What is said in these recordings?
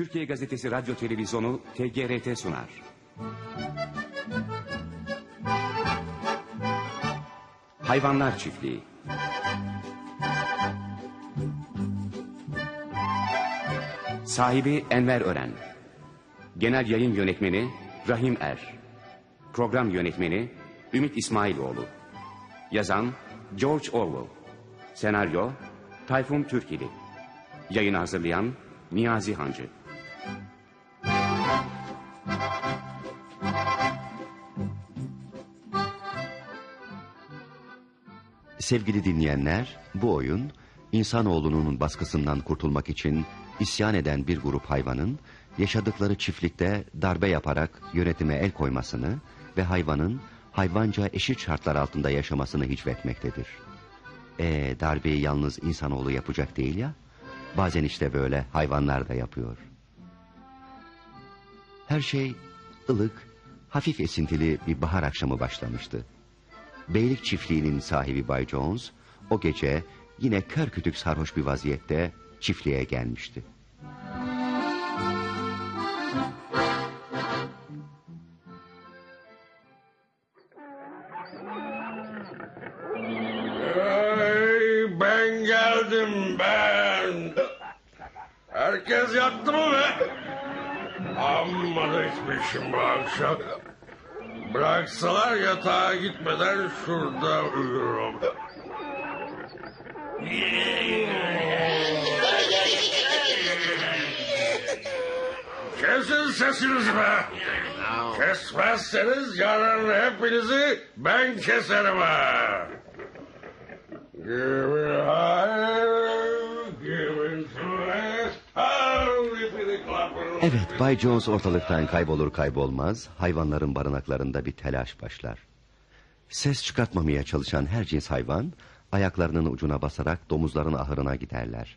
Türkiye Gazetesi Radyo Televizyonu TGRT sunar. Hayvanlar Çiftliği. Sahibi Enver Ören. Genel Yayın Yönetmeni Rahim Er. Program Yönetmeni Ümit İsmailoğlu. Yazan George Orwell. Senaryo Tayfun Türkili. Yayını hazırlayan Niyazi Hancı Sevgili dinleyenler, bu oyun insanoğlunun baskısından kurtulmak için isyan eden bir grup hayvanın yaşadıkları çiftlikte darbe yaparak yönetime el koymasını ve hayvanın hayvanca eşit şartlar altında yaşamasını hicvetmektedir. E darbeyi yalnız insanoğlu yapacak değil ya, bazen işte böyle hayvanlar da yapıyor. Her şey ılık, hafif esintili bir bahar akşamı başlamıştı. Beylik çiftliğinin sahibi Bay Jones o gece yine kör kütük sarhoş bir vaziyette çiftliğe gelmişti. Hey, ben geldim ben. Herkes yattı mı be? Amma da içmişim bu akşam. Bıraksalar yatağa gitmeden şurada uyurum. Kesin sesinizi be. Kesmezseniz yarın hepinizi ben keserim ha. Give it Evet, Bay Jones ortalıktan kaybolur kaybolmaz hayvanların barınaklarında bir telaş başlar. Ses çıkartmamaya çalışan her cins hayvan ayaklarının ucuna basarak domuzların ahırına giderler.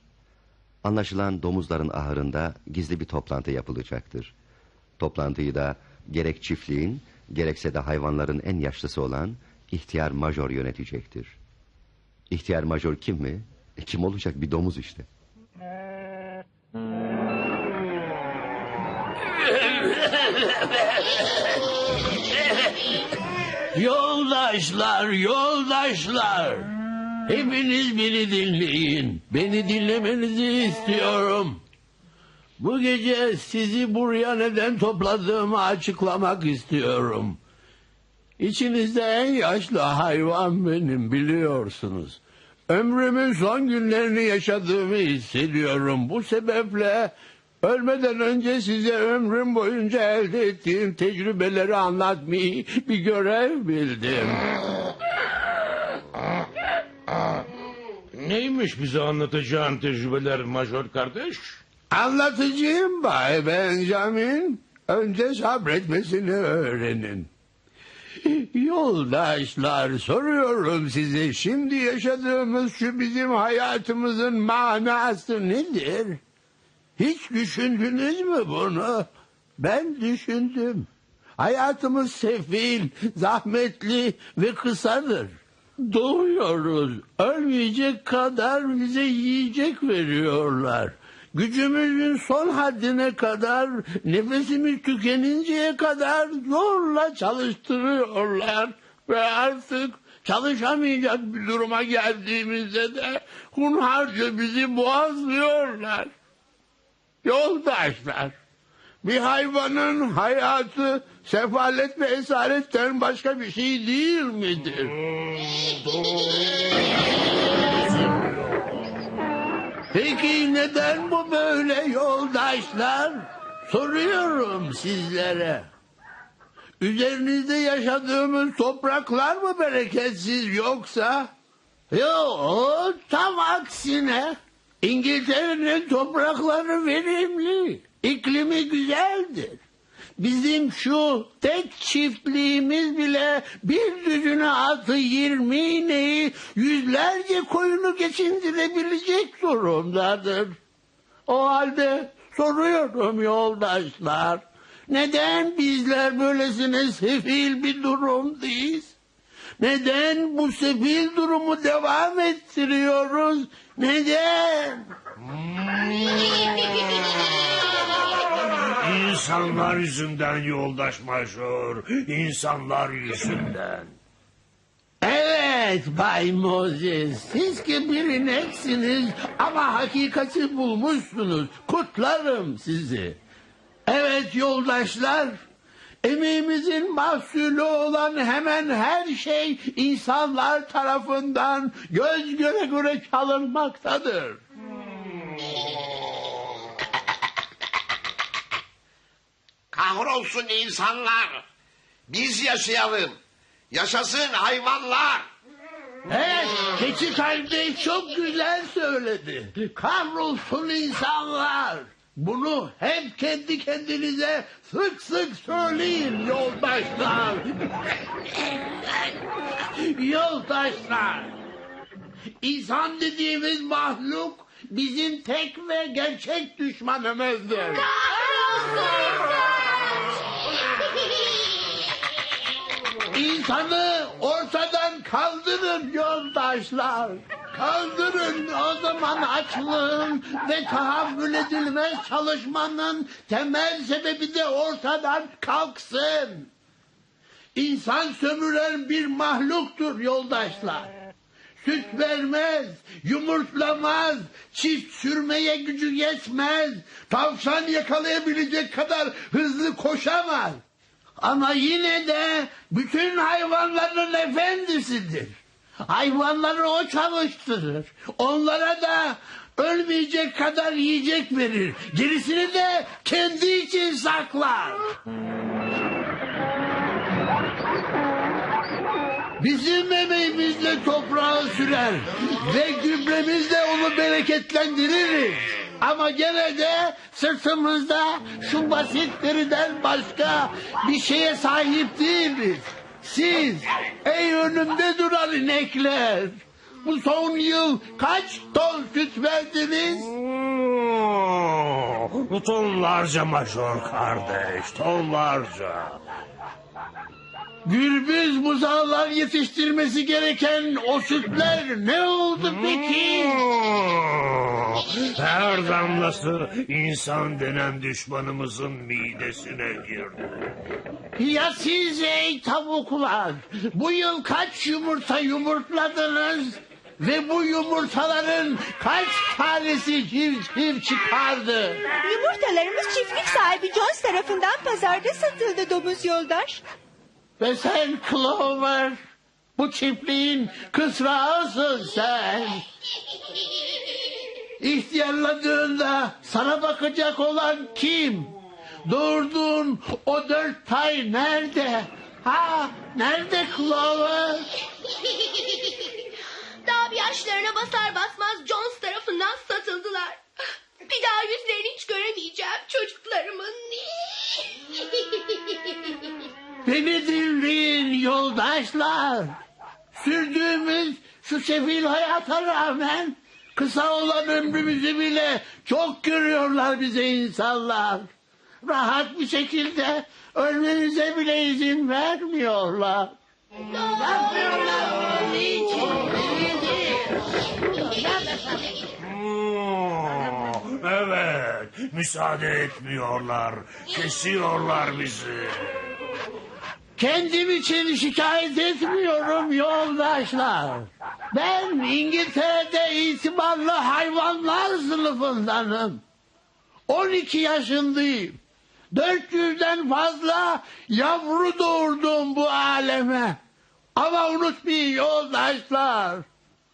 Anlaşılan domuzların ahırında gizli bir toplantı yapılacaktır. Toplantıyı da gerek çiftliğin gerekse de hayvanların en yaşlısı olan ihtiyar major yönetecektir. İhtiyar major kim mi? E, kim olacak bir domuz işte. Yoldaşlar, yoldaşlar. Hepiniz beni dinleyin. Beni dinlemenizi istiyorum. Bu gece sizi buraya neden topladığımı açıklamak istiyorum. İçinizde en yaşlı hayvan benim biliyorsunuz. Ömrümün son günlerini yaşadığımı hissediyorum. Bu sebeple ölmeden önce size ömrüm boyunca elde ettiğim tecrübeleri anlatmayı bir görev bildim. Neymiş bize anlatacağın tecrübeler major kardeş? Anlatıcıyım Bay Benjamin. Önce sabretmesini öğrenin. Yoldaşlar soruyorum size şimdi yaşadığımız şu bizim hayatımızın manası nedir? Hiç düşündünüz mü bunu? Ben düşündüm. Hayatımız sefil, zahmetli ve kısadır. Doğuyoruz. Ölmeyecek kadar bize yiyecek veriyorlar. Gücümüzün son haddine kadar, nefesimiz tükeninceye kadar zorla çalıştırıyorlar. Ve artık çalışamayacak bir duruma geldiğimizde de hunharca bizi boğazlıyorlar. Yoldaşlar, bir hayvanın hayatı sefalet ve esaretten başka bir şey değil midir? Peki neden bu böyle yoldaşlar? Soruyorum sizlere. Üzerinizde yaşadığımız topraklar mı bereketsiz yoksa? Yok, tam aksine. İngiltere'nin toprakları verimli, iklimi güzeldir. Bizim şu tek çiftliğimiz bile bir düzüne atı yirmi ineği yüzlerce koyunu geçindirebilecek durumdadır. O halde soruyorum yoldaşlar. Neden bizler böylesine sefil bir durumdayız? Neden bu sefil durumu devam ettiriyoruz? Neden? İnsanlar yüzünden yoldaş major. İnsanlar yüzünden. Evet Bay Moses. Siz ki birineksiniz ama hakikati bulmuşsunuz. Kutlarım sizi. Evet yoldaşlar. Emeğimizin mahsulü olan hemen her şey insanlar tarafından göz göre göre çalınmaktadır. Kahrolsun insanlar. Biz yaşayalım. Yaşasın hayvanlar. Evet, keçi kardeş çok güzel söyledi. Kahrolsun insanlar. Bunu hep kendi kendinize sık sık söyleyin yoldaşlar. yoldaşlar. İnsan dediğimiz mahluk bizim tek ve gerçek düşmanımızdır. İnsanı kaldırın yoldaşlar. Kaldırın o zaman açlığın ve tahammül edilmez çalışmanın temel sebebi de ortadan kalksın. İnsan sömüren bir mahluktur yoldaşlar. Süt vermez, yumurtlamaz, çift sürmeye gücü yetmez, tavşan yakalayabilecek kadar hızlı koşamaz. Ama yine de bütün hayvanların efendisidir. Hayvanları o çalıştırır. Onlara da ölmeyecek kadar yiyecek verir. Gerisini de kendi için saklar. Bizim emeğimizle toprağı sürer ve gübremizle onu bereketlendiririz. Ama gene de sırtımızda şu basitlerden başka bir şeye sahip değiliz. Siz ey önümde duran inekler bu son yıl kaç ton süt verdiniz? Oo, tonlarca major kardeş, tonlarca. Gürbüz buzağlar yetiştirmesi gereken o sütler ne oldu peki? Oo, Her damlası insan denen düşmanımızın midesine girdi. Ya siz ey tavuklar bu yıl kaç yumurta yumurtladınız? Ve bu yumurtaların kaç tanesi civciv çıkardı? Yumurtalarımız çiftlik sahibi Jones tarafından pazarda satıldı domuz yoldaş. Ve sen Clover bu çiftliğin kısrağısın sen. İhtiyarladığında sana bakacak olan kim? Doğurduğun o dört tay nerede? Ha nerede Clover? Daha bir yaşlarına basar basmaz Jones tarafından satıldılar. Bir daha yüzlerini hiç göremeyeceğim çocuklarımın. Beni dinleyin yoldaşlar. Sürdüğümüz şu sefil hayata rağmen kısa olan ömrümüzü bile çok görüyorlar bize insanlar. Rahat bir şekilde ölmenize bile izin vermiyorlar. Oo, Evet, müsaade etmiyorlar, kesiyorlar bizi. Kendim için şikayet etmiyorum yoldaşlar. Ben İngiltere'de itibarlı hayvanlar sınıfındanım. 12 yaşındayım. 400'den fazla yavru doğurdum bu aleme. Ama unutmayın yoldaşlar.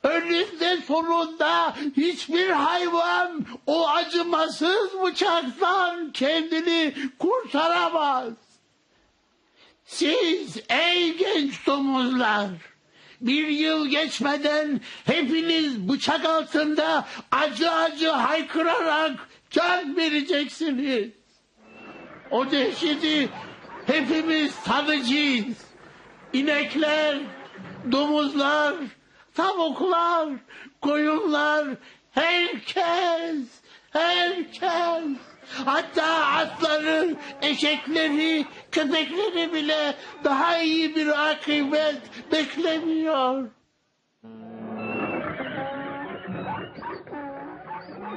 Önünde sonunda hiçbir hayvan o acımasız bıçaktan kendini kurtaramaz. Siz ey genç domuzlar bir yıl geçmeden hepiniz bıçak altında acı acı haykırarak can vereceksiniz. O dehşeti hepimiz tadacağız. İnekler, domuzlar, tavuklar, koyunlar, herkes, herkes. Hatta atları, eşekleri, köpekleri bile daha iyi bir akıbet beklemiyor.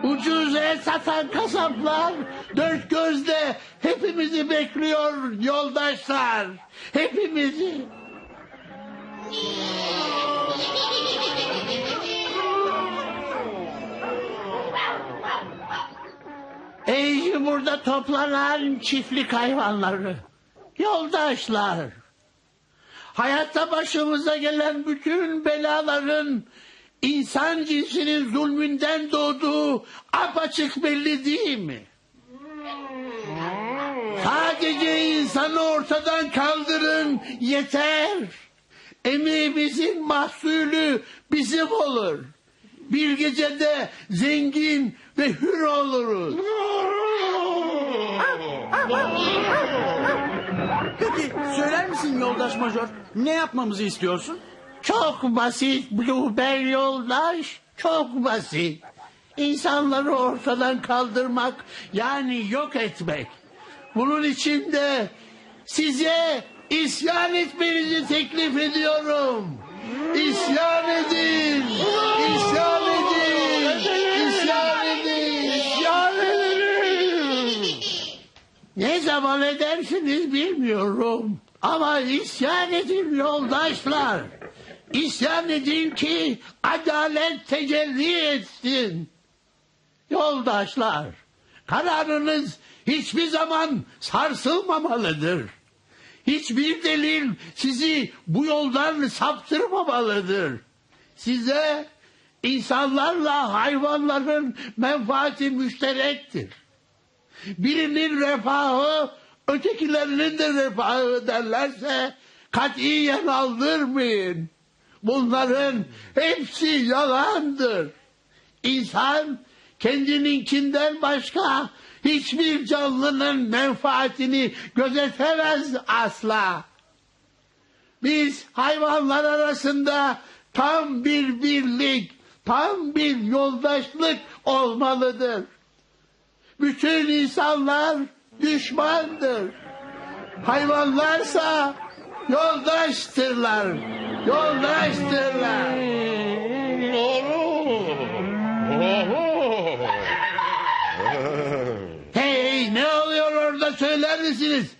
Ucuz et satan kasaplar dört gözle hepimizi bekliyor yoldaşlar. Hepimizi. Ey burada toplanan çiftlik hayvanları, yoldaşlar. Hayatta başımıza gelen bütün belaların insan cinsinin zulmünden doğduğu apaçık belli değil mi? Sadece insanı ortadan kaldırın yeter. Emeğimizin mahsulü bizim olur. Bir gecede zengin ve hür oluruz. Peki söyler misin yoldaş major? Ne yapmamızı istiyorsun? Çok basit Blueberry yoldaş. Çok basit. İnsanları ortadan kaldırmak yani yok etmek. Bunun için de size isyan etmenizi teklif ediyorum. İsyan edin. İsyan edin. Ne zaman edersiniz bilmiyorum. Ama isyan edin yoldaşlar. İsyan edin ki adalet tecelli etsin. Yoldaşlar, kararınız hiçbir zaman sarsılmamalıdır. Hiçbir delil sizi bu yoldan saptırmamalıdır. Size insanlarla hayvanların menfaati müşterektir. Birinin refahı ötekilerinin de refahı derlerse katiyen aldırmayın. Bunların hepsi yalandır. İnsan kendininkinden başka hiçbir canlının menfaatini gözetemez asla. Biz hayvanlar arasında tam bir birlik, tam bir yoldaşlık olmalıdır. Bütün insanlar düşmandır. Hayvanlarsa yoldaştırlar. Yoldaştırlar. Hey ne oluyor orada söyler misiniz?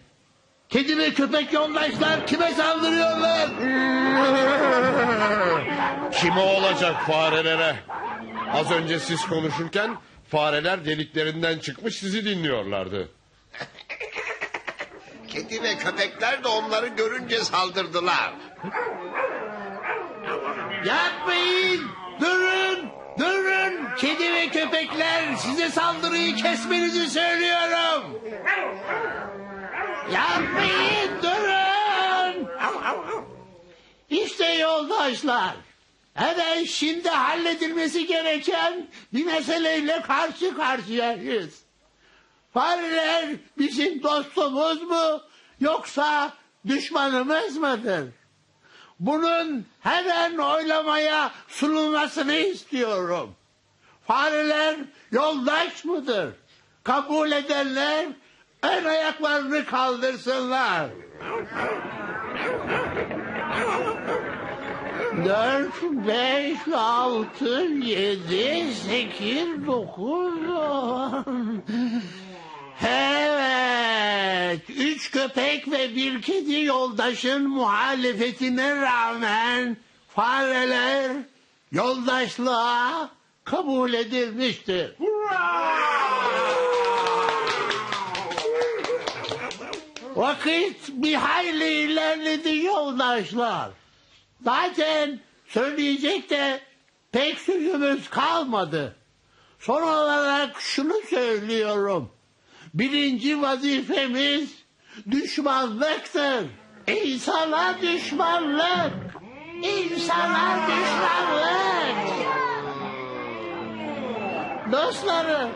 Kedi ve köpek yoldaşlar kime saldırıyorlar? Kime olacak farelere? Az önce siz konuşurken fareler deliklerinden çıkmış sizi dinliyorlardı. Kedi ve köpekler de onları görünce saldırdılar. Yapmayın! Durun! Durun! Kedi ve köpekler size saldırıyı kesmenizi söylüyorum. Yapmayın! Durun! İşte yoldaşlar. Hemen şimdi halledilmesi gereken bir meseleyle karşı karşıyayız. Fareler bizim dostumuz mu yoksa düşmanımız mıdır? Bunun hemen oylamaya sunulmasını istiyorum. Fareler yoldaş mıdır? Kabul edenler ön ayaklarını kaldırsınlar. Dört, beş, altı, yedi, sekiz, dokuz, on. Evet, üç köpek ve bir kedi yoldaşın muhalefetine rağmen fareler yoldaşlığa kabul edilmiştir. Vakit bir hayli ilerledi yoldaşlar. Zaten söyleyecek de pek sözümüz kalmadı. Son olarak şunu söylüyorum. Birinci vazifemiz düşmanlıktır. İnsana düşmanlık. İnsana düşmanlık. Dostlarım,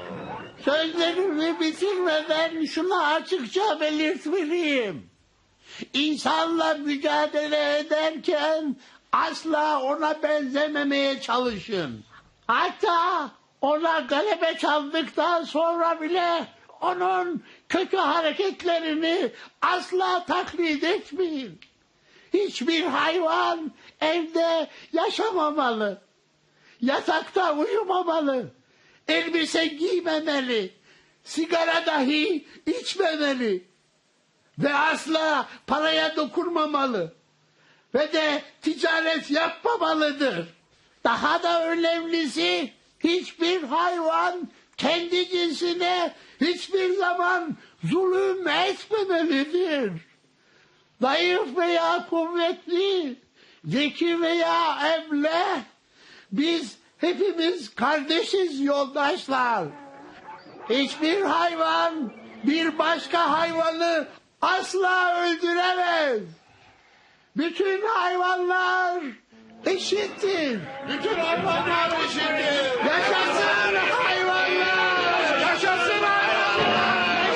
sözlerimi bitirmeden şunu açıkça belirtmeliyim. İnsanla mücadele ederken asla ona benzememeye çalışın. Hatta ona galebe çaldıktan sonra bile onun kötü hareketlerini asla taklit etmeyin. Hiçbir hayvan evde yaşamamalı. Yatakta uyumamalı. elbise giymemeli, sigara dahi içmemeli ve asla paraya dokunmamalı ve de ticaret yapmamalıdır. Daha da önemlisi hiçbir hayvan kendi cinsine hiçbir zaman zulüm etmemelidir. Zayıf veya kuvvetli, zeki veya emle, biz hepimiz kardeşiz yoldaşlar. Hiçbir hayvan bir başka hayvanı asla öldüremez. Bütün hayvanlar eşittir. Bütün hayvanlar eşittir. Yaşasın hayvanlar! Yaşasın hayvanlar!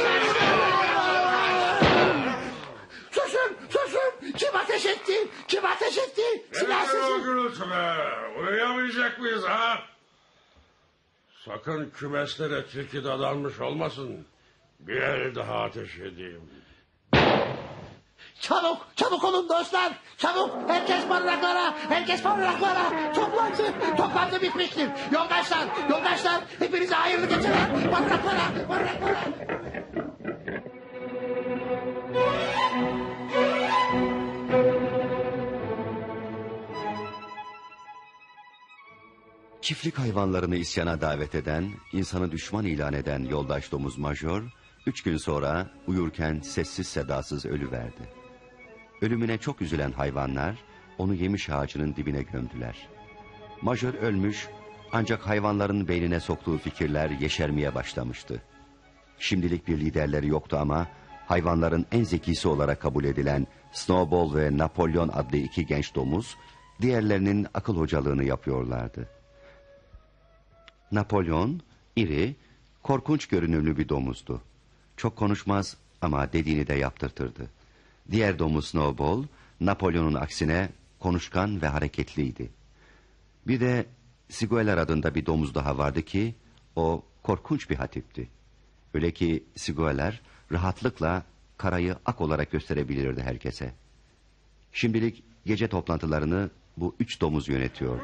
Susun, susun! Kim ateş etti? Kim ateş etti? Silahsızın! gürültüler. Uyuyamayacak mıyız ha? Sakın kümeslere tilki dadanmış olmasın. Bir el daha ateş edeyim. Çabuk, çabuk olun dostlar! Çabuk! Herkes barınaklara! Herkes barınaklara! Toplantı, toplantı bitmiştir. Yoldaşlar, yoldaşlar! Hepinize hayırlı geceler! Barınaklara, barınaklara! Çiftlik hayvanlarını isyana davet eden, insanı düşman ilan eden yoldaş domuz majör, üç gün sonra uyurken sessiz sedasız ölüverdi. Ölümüne çok üzülen hayvanlar, onu yemiş ağacının dibine gömdüler. Majör ölmüş, ancak hayvanların beynine soktuğu fikirler yeşermeye başlamıştı. Şimdilik bir liderleri yoktu ama, hayvanların en zekisi olarak kabul edilen Snowball ve Napolyon adlı iki genç domuz, diğerlerinin akıl hocalığını yapıyorlardı. Napolyon, iri, korkunç görünümlü bir domuzdu. Çok konuşmaz ama dediğini de yaptırtırdı. Diğer domuz Snowball, Napolyon'un aksine konuşkan ve hareketliydi. Bir de Sigueler adında bir domuz daha vardı ki, o korkunç bir hatipti. Öyle ki Sigueler rahatlıkla karayı ak olarak gösterebilirdi herkese. Şimdilik gece toplantılarını bu üç domuz yönetiyordu.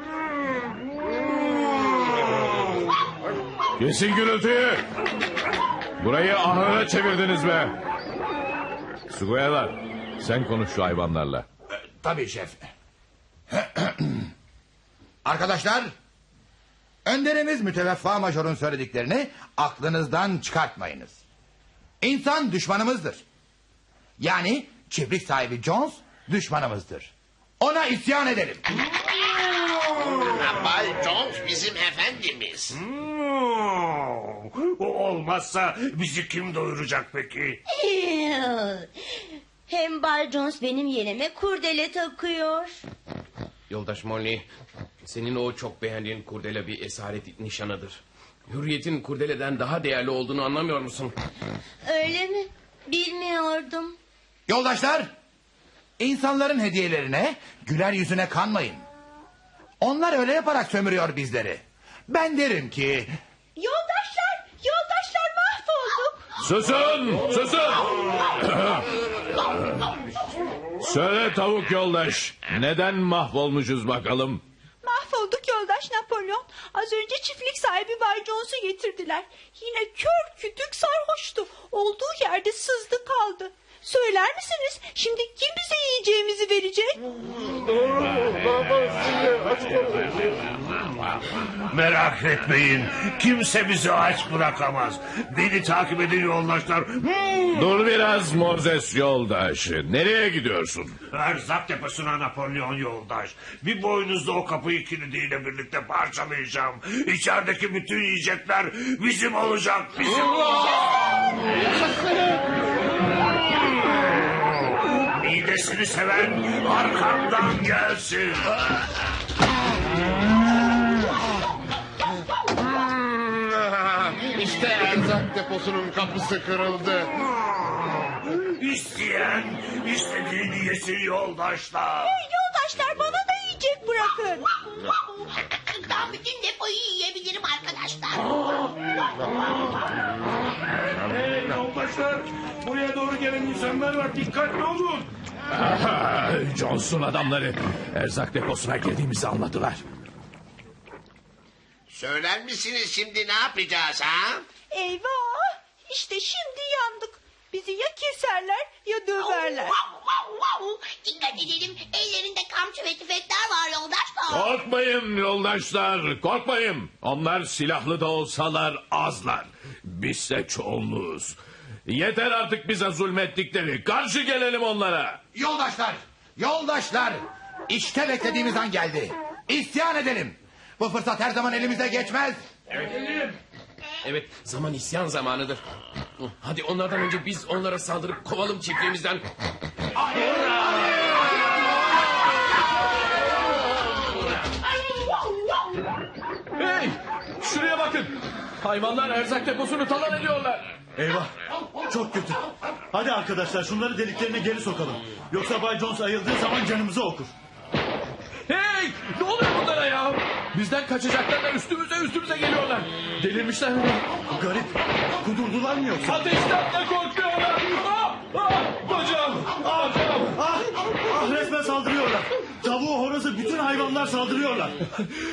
Kesin gürültüyü. Burayı ahıra çevirdiniz be. Sugoyalar sen konuş şu hayvanlarla. Tabii şef. Arkadaşlar, önderimiz müteveffa majorun söylediklerini aklınızdan çıkartmayınız. İnsan düşmanımızdır. Yani çiftlik sahibi Jones düşmanımızdır. Ona isyan edelim. Bay Jones bizim efendimiz. O olmazsa bizi kim doyuracak peki? Hem Bay Jones benim yerime kurdele takıyor. Yoldaş Molly, senin o çok beğendiğin kurdele bir esaret nişanıdır. Hürriyetin kurdeleden daha değerli olduğunu anlamıyor musun? Öyle mi? Bilmiyordum. Yoldaşlar, insanların hediyelerine, güler yüzüne kanmayın. Onlar öyle yaparak sömürüyor bizleri. Ben derim ki... Yoldaşlar, yoldaşlar mahvolduk. Susun susun. Söyle tavuk yoldaş. Neden mahvolmuşuz bakalım? Mahvolduk yoldaş Napolyon. Az önce çiftlik sahibi Bay Jones'u getirdiler. Yine kör kütük sarhoştu. Olduğu yerde sızdı kaldı. Söyler misiniz? Şimdi kim bize yiyeceğimizi verecek? Merak etmeyin. Kimse bizi aç bırakamaz. Beni takip edin yoldaşlar. Dur biraz Mozes yoldaş. Nereye gidiyorsun? Erzak deposuna Napolyon yoldaş. Bir boynuzda o kapıyı kilidiyle birlikte parçalayacağım. İçerideki bütün yiyecekler bizim olacak. Bizim olacak. Midesini seven arkamdan gelsin. İşte erzak deposunun kapısı kırıldı. İsteyen istediğini yesin yoldaşlar. Yoldaşlar bana da yiyecek bırakın. Ben bütün depoyu yiyebilirim arkadaşlar. Hey yoldaşlar buraya doğru gelen insanlar var dikkatli olun. Aha, Johnson adamları erzak deposuna girdiğimizi anladılar. Söyler misiniz şimdi ne yapacağız ha? Eyvah! İşte şimdi yandık. Bizi ya keserler ya döverler. Dikkat edelim ellerinde kamçı ve tüfekler var yoldaşlar. Korkmayın yoldaşlar, korkmayın. Onlar silahlı da olsalar azlar. Bizse çoğunluğuz. Yeter artık bize zulmettikleri. Karşı gelelim onlara. Yoldaşlar, yoldaşlar. İşte beklediğimiz an geldi. İsyan edelim. Bu fırsat her zaman elimize geçmez. Evet zaman isyan zamanıdır. Hadi onlardan önce biz onlara saldırıp kovalım çiftliğimizden. Hey! Şuraya bakın. Hayvanlar erzak deposunu talan ediyorlar. Eyvah çok kötü. Hadi arkadaşlar şunları deliklerine geri sokalım. Yoksa Bay Jones ayıldığı zaman canımızı okur. Hey! Ne oluyor bunlara ya? Bizden kaçacaklar da üstümüze üstümüze geliyorlar. Delirmişler mi? Garip. Kudurdular mı yoksa? Ateşten de korkuyorlar. Ah! Ah! Bacağım! Bacağım! Ah, ah resmen saldırıyorlar. Tavuğu horozu bütün hayvanlar saldırıyorlar.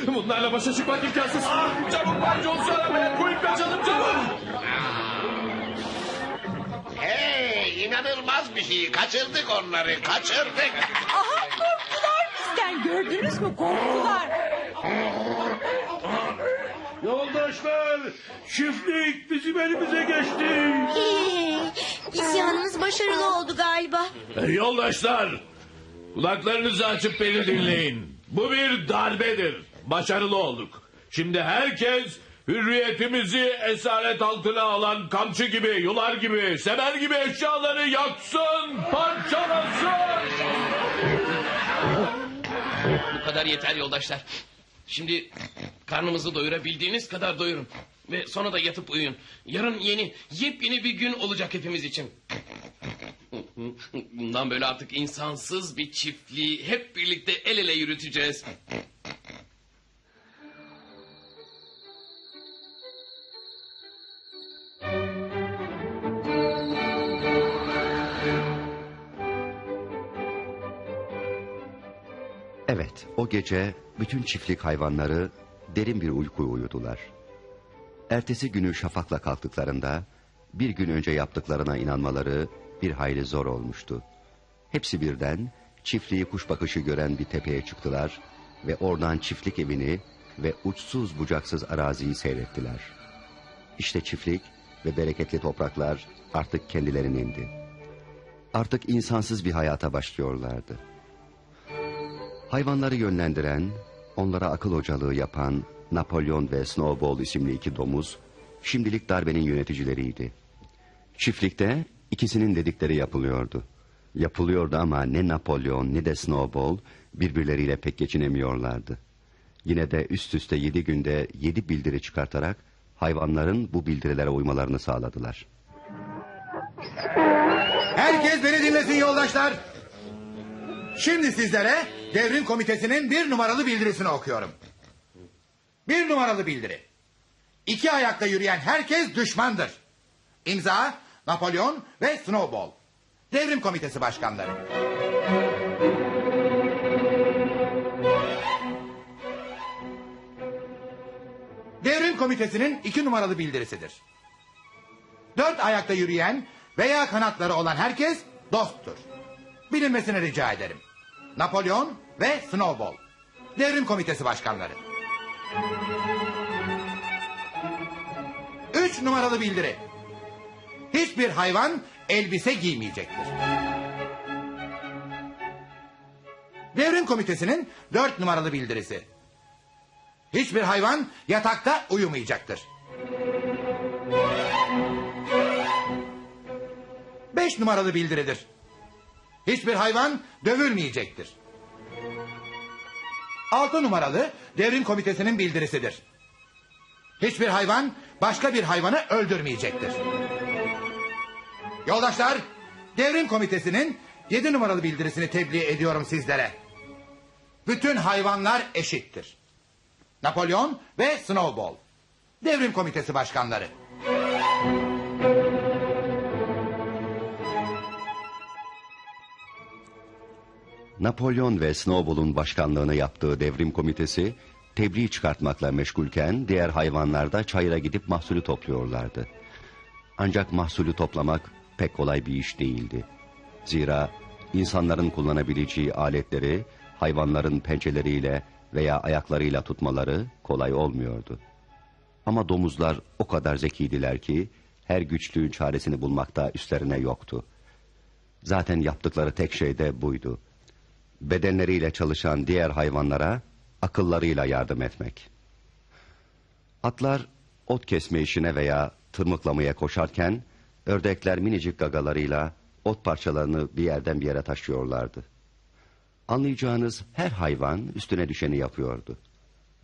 Bunlarla başa çıkmak imkansız. Çabuk Bay Jones'u aramaya koyup kaçalım çabuk. Hey inanılmaz bir şey. Kaçırdık onları kaçırdık. Aha korktular bizden. Gördünüz mü korktular. Yoldaşlar çiftlik bizim elimize geçti. İsyanımız başarılı oldu galiba. Yoldaşlar, kulaklarınızı açıp beni dinleyin. Bu bir darbedir. Başarılı olduk. Şimdi herkes hürriyetimizi esaret altına alan kamçı gibi, yular gibi, semer gibi eşyaları yaksın, parçalasın. Bu kadar yeter yoldaşlar. Şimdi karnımızı doyurabildiğiniz kadar doyurun. Ve sonra da yatıp uyuyun. Yarın yeni, yepyeni bir gün olacak hepimiz için. Bundan böyle artık insansız bir çiftliği hep birlikte el ele yürüteceğiz. Evet, o gece bütün çiftlik hayvanları derin bir uyku uyudular. Ertesi günü şafakla kalktıklarında bir gün önce yaptıklarına inanmaları bir hayli zor olmuştu. Hepsi birden çiftliği kuş bakışı gören bir tepeye çıktılar ve oradan çiftlik evini ve uçsuz bucaksız araziyi seyrettiler. İşte çiftlik ve bereketli topraklar artık kendilerinin Artık insansız bir hayata başlıyorlardı. Hayvanları yönlendiren, onlara akıl hocalığı yapan Napolyon ve Snowball isimli iki domuz, şimdilik darbenin yöneticileriydi. Çiftlikte ikisinin dedikleri yapılıyordu. Yapılıyordu ama ne Napolyon ne de Snowball birbirleriyle pek geçinemiyorlardı. Yine de üst üste yedi günde yedi bildiri çıkartarak hayvanların bu bildirilere uymalarını sağladılar. Herkes beni dinlesin yoldaşlar. Şimdi sizlere devrim komitesinin bir numaralı bildirisini okuyorum. Bir numaralı bildiri. İki ayakta yürüyen herkes düşmandır. İmza Napolyon ve Snowball. Devrim komitesi başkanları. Devrim komitesinin iki numaralı bildirisidir. Dört ayakta yürüyen veya kanatları olan herkes dosttur. Bilinmesini rica ederim. Napolyon ve Snowball. Devrim komitesi başkanları. Üç numaralı bildiri. Hiçbir hayvan elbise giymeyecektir. Devrim komitesinin dört numaralı bildirisi. Hiçbir hayvan yatakta uyumayacaktır. Beş numaralı bildiridir. Hiçbir hayvan dövülmeyecektir. Altı numaralı devrim komitesinin bildirisidir. Hiçbir hayvan başka bir hayvanı öldürmeyecektir. Yoldaşlar, devrim komitesinin yedi numaralı bildirisini tebliğ ediyorum sizlere. Bütün hayvanlar eşittir. Napolyon ve Snowball. Devrim komitesi başkanları. Napolyon ve Snowball'un başkanlığını yaptığı devrim komitesi tebliğ çıkartmakla meşgulken diğer hayvanlar da çayıra gidip mahsulü topluyorlardı. Ancak mahsulü toplamak pek kolay bir iş değildi. Zira insanların kullanabileceği aletleri hayvanların pençeleriyle veya ayaklarıyla tutmaları kolay olmuyordu. Ama domuzlar o kadar zekiydiler ki her güçlüğün çaresini bulmakta üstlerine yoktu. Zaten yaptıkları tek şey de buydu. Bedenleriyle çalışan diğer hayvanlara akıllarıyla yardım etmek. Atlar ot kesme işine veya tırmıklamaya koşarken ördekler minicik gagalarıyla ot parçalarını bir yerden bir yere taşıyorlardı. Anlayacağınız her hayvan üstüne düşeni yapıyordu.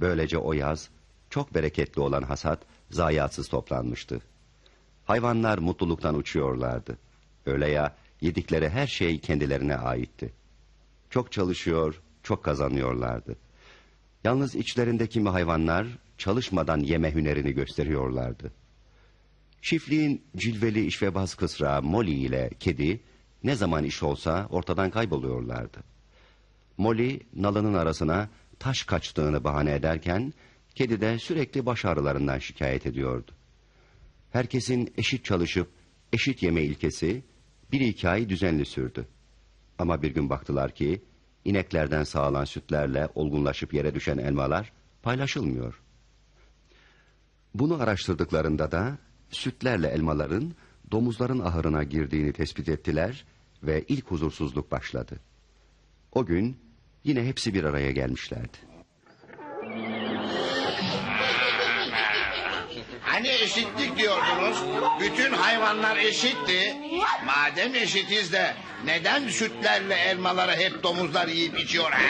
Böylece o yaz çok bereketli olan hasat zayiatsız toplanmıştı. Hayvanlar mutluluktan uçuyorlardı. Öyle ya yedikleri her şey kendilerine aitti. Çok çalışıyor, çok kazanıyorlardı. Yalnız içlerinde kimi hayvanlar çalışmadan yeme hünerini gösteriyorlardı. Çiftliğin cilveli işvebaz kısrağı Molly ile kedi ne zaman iş olsa ortadan kayboluyorlardı. Molly nalının arasına taş kaçtığını bahane ederken kedi de sürekli baş ağrılarından şikayet ediyordu. Herkesin eşit çalışıp eşit yeme ilkesi bir iki düzenli sürdü. Ama bir gün baktılar ki ineklerden sağlanan sütlerle olgunlaşıp yere düşen elmalar paylaşılmıyor. Bunu araştırdıklarında da sütlerle elmaların domuzların ahırına girdiğini tespit ettiler ve ilk huzursuzluk başladı. O gün yine hepsi bir araya gelmişlerdi. Hani eşitlik diyordunuz? Bütün hayvanlar eşitti. Madem eşitiz de neden sütlerle elmaları hep domuzlar yiyip içiyor ha?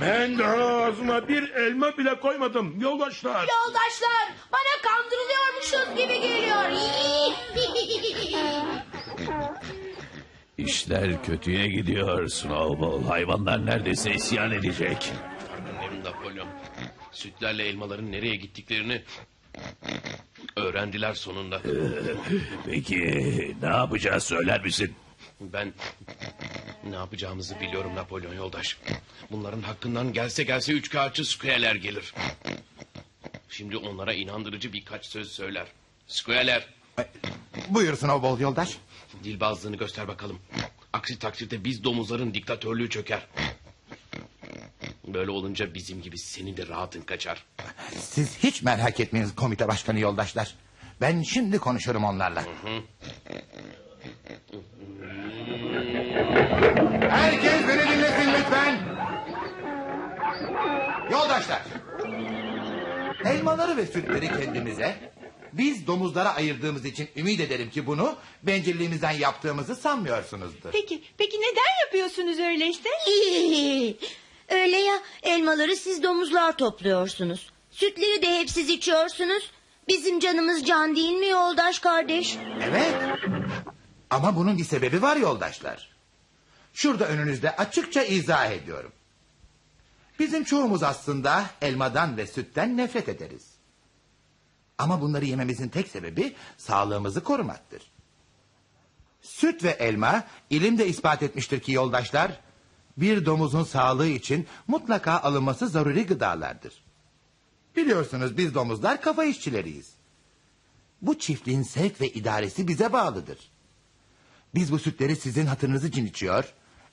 Ben de ağzıma bir elma bile koymadım yoldaşlar. Yoldaşlar bana kandırılıyormuşuz gibi geliyor. İşler kötüye gidiyor Snowball. Hayvanlar neredeyse isyan edecek. Tanrım Napolyon. Sütlerle elmaların nereye gittiklerini öğrendiler sonunda. Peki ne yapacağız söyler misin? Ben ne yapacağımızı biliyorum Napolyon yoldaş. Bunların hakkından gelse gelse üç kağıtçı Square'ler gelir. Şimdi onlara inandırıcı birkaç söz söyler. Square'ler Buyur Snowball yoldaş. dilbazlığını göster bakalım. Aksi takdirde biz domuzların diktatörlüğü çöker. Böyle olunca bizim gibi senin de rahatın kaçar. Siz hiç merak etmeyin komite başkanı yoldaşlar. Ben şimdi konuşurum onlarla. Herkes beni dinlesin lütfen. Yoldaşlar. Elmaları ve sütleri kendimize, biz domuzlara ayırdığımız için ümit ederim ki bunu bencilliğimizden yaptığımızı sanmıyorsunuzdur. Peki, peki neden yapıyorsunuz öyleyse? Öyle ya elmaları siz domuzlar topluyorsunuz. Sütleri de hep siz içiyorsunuz. Bizim canımız can değil mi yoldaş kardeş? Evet. Ama bunun bir sebebi var yoldaşlar. Şurada önünüzde açıkça izah ediyorum. Bizim çoğumuz aslında elmadan ve sütten nefret ederiz. Ama bunları yememizin tek sebebi sağlığımızı korumaktır. Süt ve elma ilimde ispat etmiştir ki yoldaşlar... ...bir domuzun sağlığı için mutlaka alınması zaruri gıdalardır. Biliyorsunuz biz domuzlar kafa işçileriyiz. Bu çiftliğin sevk ve idaresi bize bağlıdır. Biz bu sütleri sizin hatırınız için içiyor...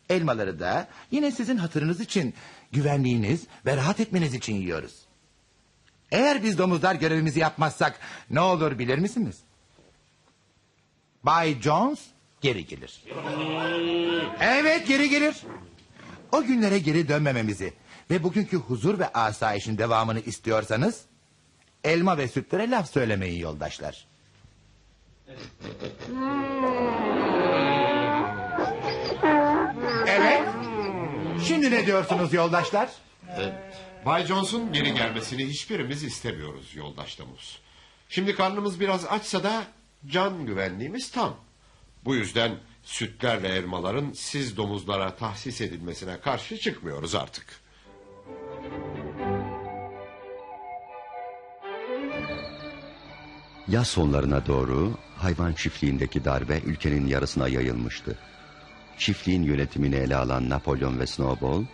...elmaları da yine sizin hatırınız için... ...güvenliğiniz ve rahat etmeniz için yiyoruz. Eğer biz domuzlar görevimizi yapmazsak ne olur bilir misiniz? Bay Jones geri gelir. Evet geri gelir. O günlere geri dönmememizi ve bugünkü huzur ve asayişin devamını istiyorsanız... ...elma ve sütlere laf söylemeyin yoldaşlar. Evet. Şimdi ne diyorsunuz yoldaşlar? Bay Jones'un geri gelmesini hiçbirimiz istemiyoruz yoldaş domuz. Şimdi karnımız biraz açsa da can güvenliğimiz tam. Bu yüzden sütlerle elmaların siz domuzlara tahsis edilmesine karşı çıkmıyoruz artık. Yaz sonlarına doğru hayvan çiftliğindeki darbe ülkenin yarısına yayılmıştı. Çiftliğin yönetimini ele alan Napolyon ve Snowball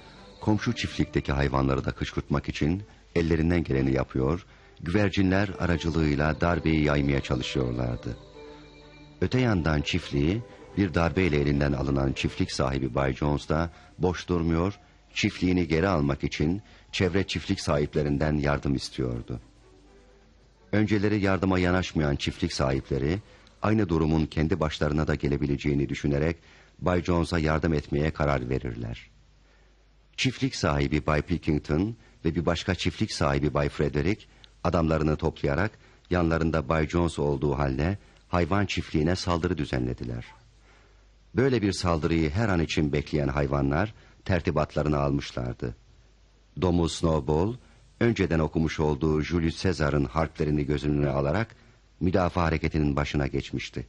komşu çiftlikteki hayvanları da kışkırtmak için ellerinden geleni yapıyor, güvercinler aracılığıyla darbeyi yaymaya çalışıyorlardı. Öte yandan çiftliği bir darbeyle elinden alınan çiftlik sahibi Bay Jones da boş durmuyor, çiftliğini geri almak için çevre çiftlik sahiplerinden yardım istiyordu. Önceleri yardıma yanaşmayan çiftlik sahipleri aynı durumun kendi başlarına da gelebileceğini düşünerek Bay Jones'a yardım etmeye karar verirler. Çiftlik sahibi Bay Pilkington ve bir başka çiftlik sahibi Bay Frederick adamlarını toplayarak yanlarında Bay Jones olduğu halde hayvan çiftliğine saldırı düzenlediler. Böyle bir saldırıyı her an için bekleyen hayvanlar tertibatlarını almışlardı. Domuz Snowball önceden okumuş olduğu Julius Caesar'ın harplerini göz önüne alarak müdafaa hareketinin başına geçmişti.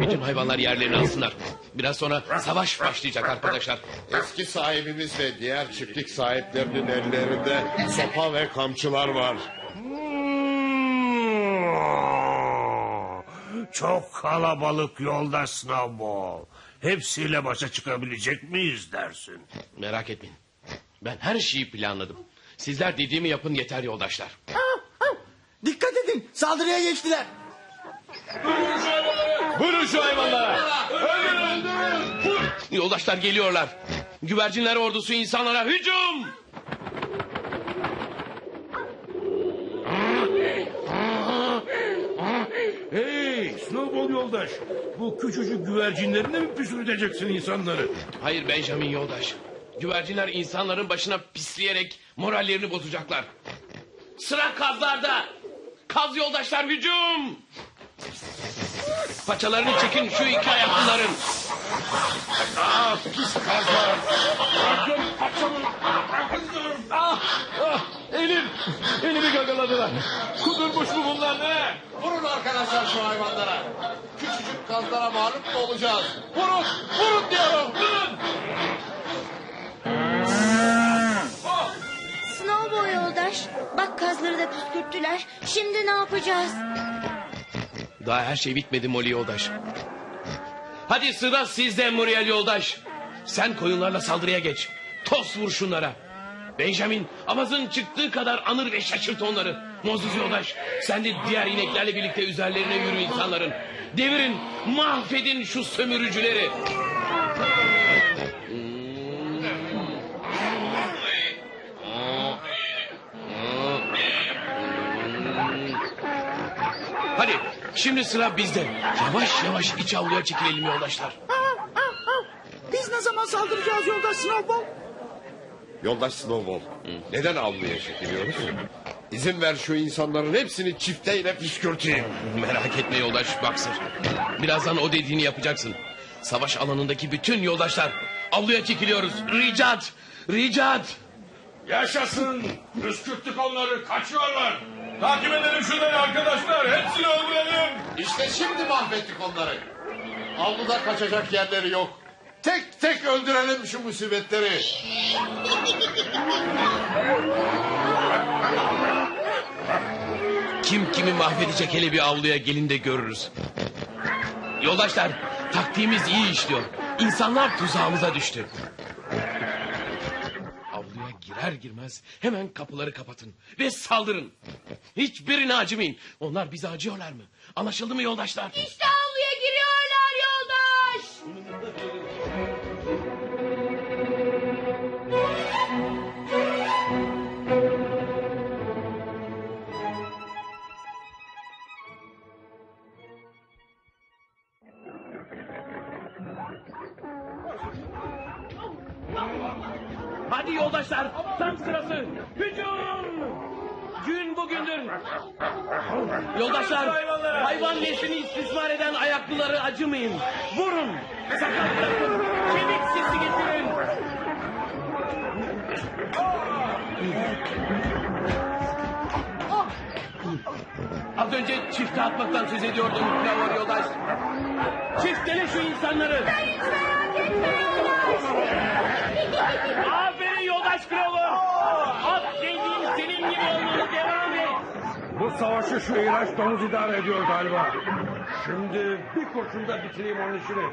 Bütün hayvanlar yerlerini alsınlar. Biraz sonra savaş başlayacak arkadaşlar. Eski sahibimiz ve diğer çiftlik sahiplerinin ellerinde sopa ve kamçılar var. Çok kalabalık yolda Snowball. Hepsiyle başa çıkabilecek miyiz dersin? Merak etmeyin. Ben her şeyi planladım. Sizler dediğimi yapın yeter yoldaşlar. Dikkat edin saldırıya geçtiler. Vurun şu hayvanlara. Yoldaşlar geliyorlar. Güvercinler ordusu insanlara hücum. Hey Snowball yoldaş. Bu küçücük güvercinlerine mi püsürdeceksin insanları? Hayır Benjamin yoldaş. Güvercinler insanların başına pisleyerek morallerini bozacaklar. Sıra kazlarda. Kaz yoldaşlar hücum. Paçalarını çekin şu iki ayaklıların. Ah pis kazlar. Ah, ah, elim, elimi gagaladılar. Kudurmuş mu bunlar ne? Vurun arkadaşlar şu hayvanlara. Küçücük kazlara mağlup mu olacağız? Vurun, vurun diyorum. Vurun. Snowball yoldaş. Bak kazları da püskürttüler. Şimdi ne yapacağız? Daha her şey bitmedi Molly yoldaş. Hadi sıra sizde Muriel yoldaş. Sen koyunlarla saldırıya geç. Tos vur şunlara. Benjamin avazın çıktığı kadar anır ve şaşırt onları. Mozuz yoldaş sen de diğer ineklerle birlikte üzerlerine yürü insanların. Devirin mahvedin şu sömürücüleri. Hadi şimdi sıra bizde. Yavaş yavaş iç avluya çekilelim yoldaşlar. Biz ne zaman saldıracağız yoldaş Snowball? Yoldaş Snowball, neden avluya çekiliyoruz? İzin ver şu insanların hepsini çifteyle püskürteyim. Merak etme yoldaş Boxer. Birazdan o dediğini yapacaksın. Savaş alanındaki bütün yoldaşlar avluya çekiliyoruz. Ricat! Ricat! Yaşasın. Püskürttük onları, kaçıyorlar. Takip edelim şunları arkadaşlar. Hepsini öldürelim. İşte şimdi mahvettik onları. Avluda kaçacak yerleri yok. Tek tek öldürelim şu musibetleri. Kim kimi mahvedecek hele bir avluya gelin de görürüz. Yoldaşlar taktiğimiz iyi işliyor. İnsanlar tuzağımıza düştü. Avluya girer girmez hemen kapıları kapatın ve saldırın. Hiçbirine acımayın. Onlar bize acıyorlar mı? Anlaşıldı mı yoldaşlar? İşte avluya giriyorlar yoldaş. Yoldaşlar tam sırası. Hücum! Gün bugündür. Yoldaşlar hayvan neslini istismar eden ayaklıları acımayın. Vurun. Sakat. Kemik sesi getirin. Az önce çifte atmaktan söz ediyordum Trevor yoldaş. Çiftele şu insanları. Aferin Aşkırov'u! At dediğin senin gibi olmalı devam et. Bu savaşı şu iğrenç domuz idare ediyor galiba. Şimdi bir kurşunda bitireyim onun işini.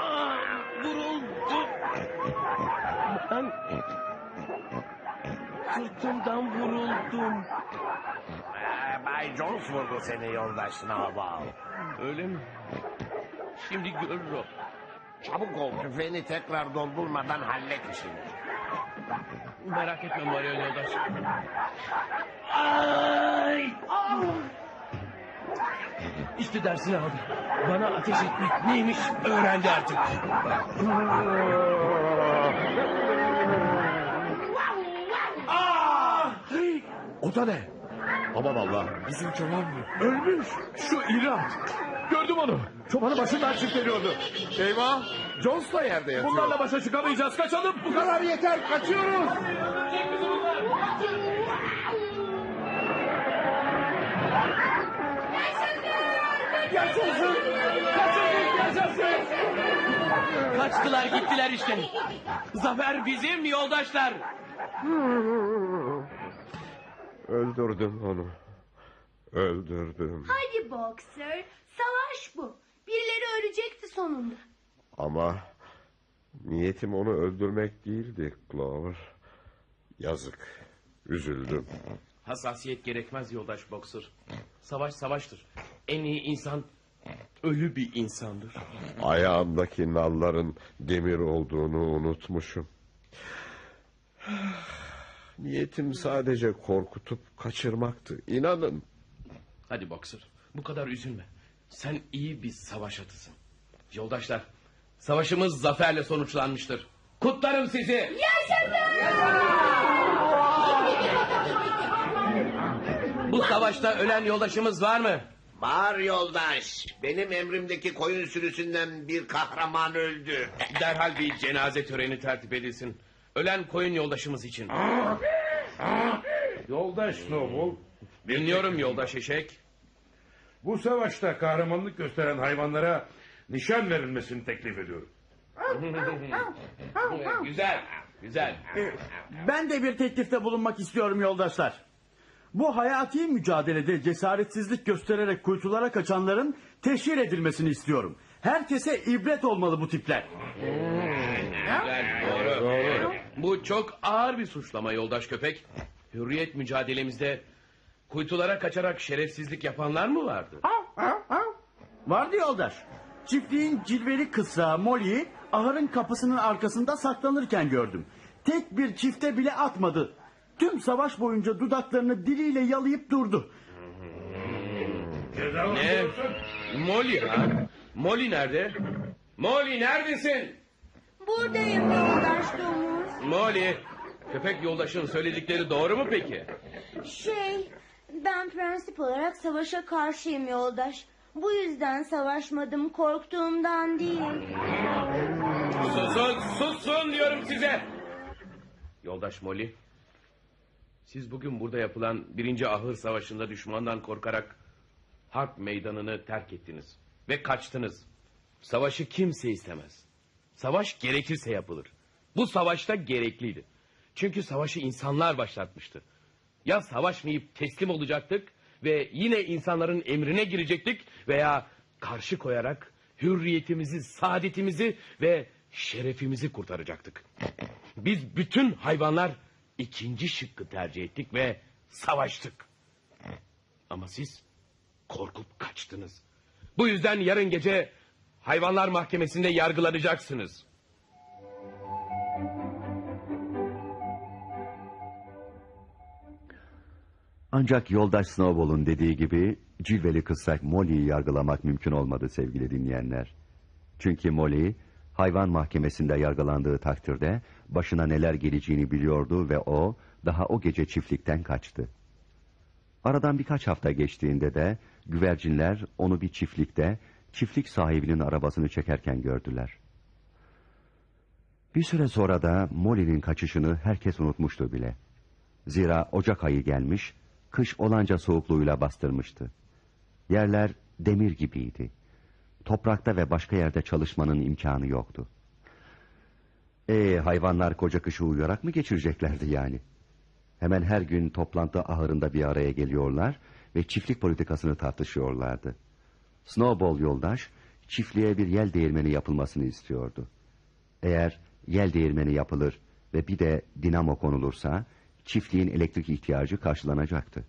Aa, vuruldu. Ben sırtımdan vuruldum. Ee, Bay Jones vurdu seni yoldaş Snowball. Öyle mi? Şimdi görür o. Çabuk ol tüfeğini tekrar doldurmadan hallet işini. Merak etme Mario yoldaş. Ay! İşte dersini aldı. Bana ateş etmek neymiş öğrendi artık. O da ne? Aman Allah. Bizim çoban mı? Ölmüş. Şu iri at. Gördüm onu. Çobanı başından çifteliyordu. Eyvah! Jones da yerde yatıyor. Bunlarla başa çıkamayacağız. Kaçalım. Bu kadar yeter, kaçıyoruz. Yaşasın. Yaşasın. Yaşasın. Kaçtılar gittiler işte. Zafer bizim yoldaşlar. Öldürdüm onu. Öldürdüm. Hadi Boxer. Savaş bu. Birileri ölecekti sonunda. Ama niyetim onu öldürmek değildi Clover. Yazık. Üzüldüm. Hassasiyet gerekmez yoldaş Boxer. Savaş savaştır. En iyi insan ölü bir insandır. Ayağımdaki nalların demir olduğunu unutmuşum. Niyetim sadece korkutup kaçırmaktı. İnanın. Hadi Boxer bu kadar üzülme. Sen iyi bir savaş atısın. Yoldaşlar savaşımız zaferle sonuçlanmıştır. Kutlarım sizi. Bu savaşta ölen yoldaşımız var mı? Var yoldaş. Benim emrimdeki koyun sürüsünden bir kahraman öldü. Derhal bir cenaze töreni tertip edilsin. Ölen koyun yoldaşımız için. Yoldaş Snowball. Dinliyorum yoldaş eşek. Bu savaşta kahramanlık gösteren hayvanlara nişan verilmesini teklif ediyorum. güzel, güzel. Ben de bir teklifte bulunmak istiyorum yoldaşlar. Bu hayati mücadelede cesaretsizlik göstererek kuytulara kaçanların teşhir edilmesini istiyorum. Herkese ibret olmalı bu tipler. Güzel, doğru. Bu çok ağır bir suçlama yoldaş köpek. Hürriyet mücadelemizde kuytulara kaçarak şerefsizlik yapanlar mı vardı? Vardı yoldaş. Çiftliğin cilveli kısa Molly'yi ahırın kapısının arkasında saklanırken gördüm. Tek bir çifte bile atmadı. Tüm savaş boyunca dudaklarını diliyle yalayıp durdu. Ne? Molly ha? Molly nerede? Molly neredesin? Buradayım yoldaş domuz. Molly, köpek yoldaşın söyledikleri doğru mu peki? Şey, ben prensip olarak savaşa karşıyım yoldaş. Bu yüzden savaşmadım korktuğumdan değil. Susun, susun diyorum size. Yoldaş Molly, siz bugün burada yapılan birinci ahır savaşında düşmandan korkarak harp meydanını terk ettiniz ve kaçtınız. Savaşı kimse istemez. Savaş gerekirse yapılır. Bu savaşta gerekliydi. Çünkü savaşı insanlar başlatmıştı. Ya savaşmayıp teslim olacaktık ve yine insanların emrine girecektik veya karşı koyarak hürriyetimizi, saadetimizi ve şerefimizi kurtaracaktık. Biz bütün hayvanlar ikinci şıkkı tercih ettik ve savaştık. Ama siz korkup kaçtınız. Bu yüzden yarın gece hayvanlar mahkemesinde yargılanacaksınız. Ancak yoldaş Snowball'un dediği gibi cilveli kıssak Molly'yi yargılamak mümkün olmadı sevgili dinleyenler. Çünkü Molly hayvan mahkemesinde yargılandığı takdirde başına neler geleceğini biliyordu ve o daha o gece çiftlikten kaçtı. Aradan birkaç hafta geçtiğinde de güvercinler onu bir çiftlikte çiftlik sahibinin arabasını çekerken gördüler. Bir süre sonra da Molly'nin kaçışını herkes unutmuştu bile. Zira Ocak ayı gelmiş, kış olanca soğukluğuyla bastırmıştı. Yerler demir gibiydi. Toprakta ve başka yerde çalışmanın imkanı yoktu. E hayvanlar koca kışı uyuyarak mı geçireceklerdi yani? Hemen her gün toplantı ahırında bir araya geliyorlar ve çiftlik politikasını tartışıyorlardı. Snowball yoldaş çiftliğe bir yel değirmeni yapılmasını istiyordu. Eğer yel değirmeni yapılır ve bir de dinamo konulursa çiftliğin elektrik ihtiyacı karşılanacaktı.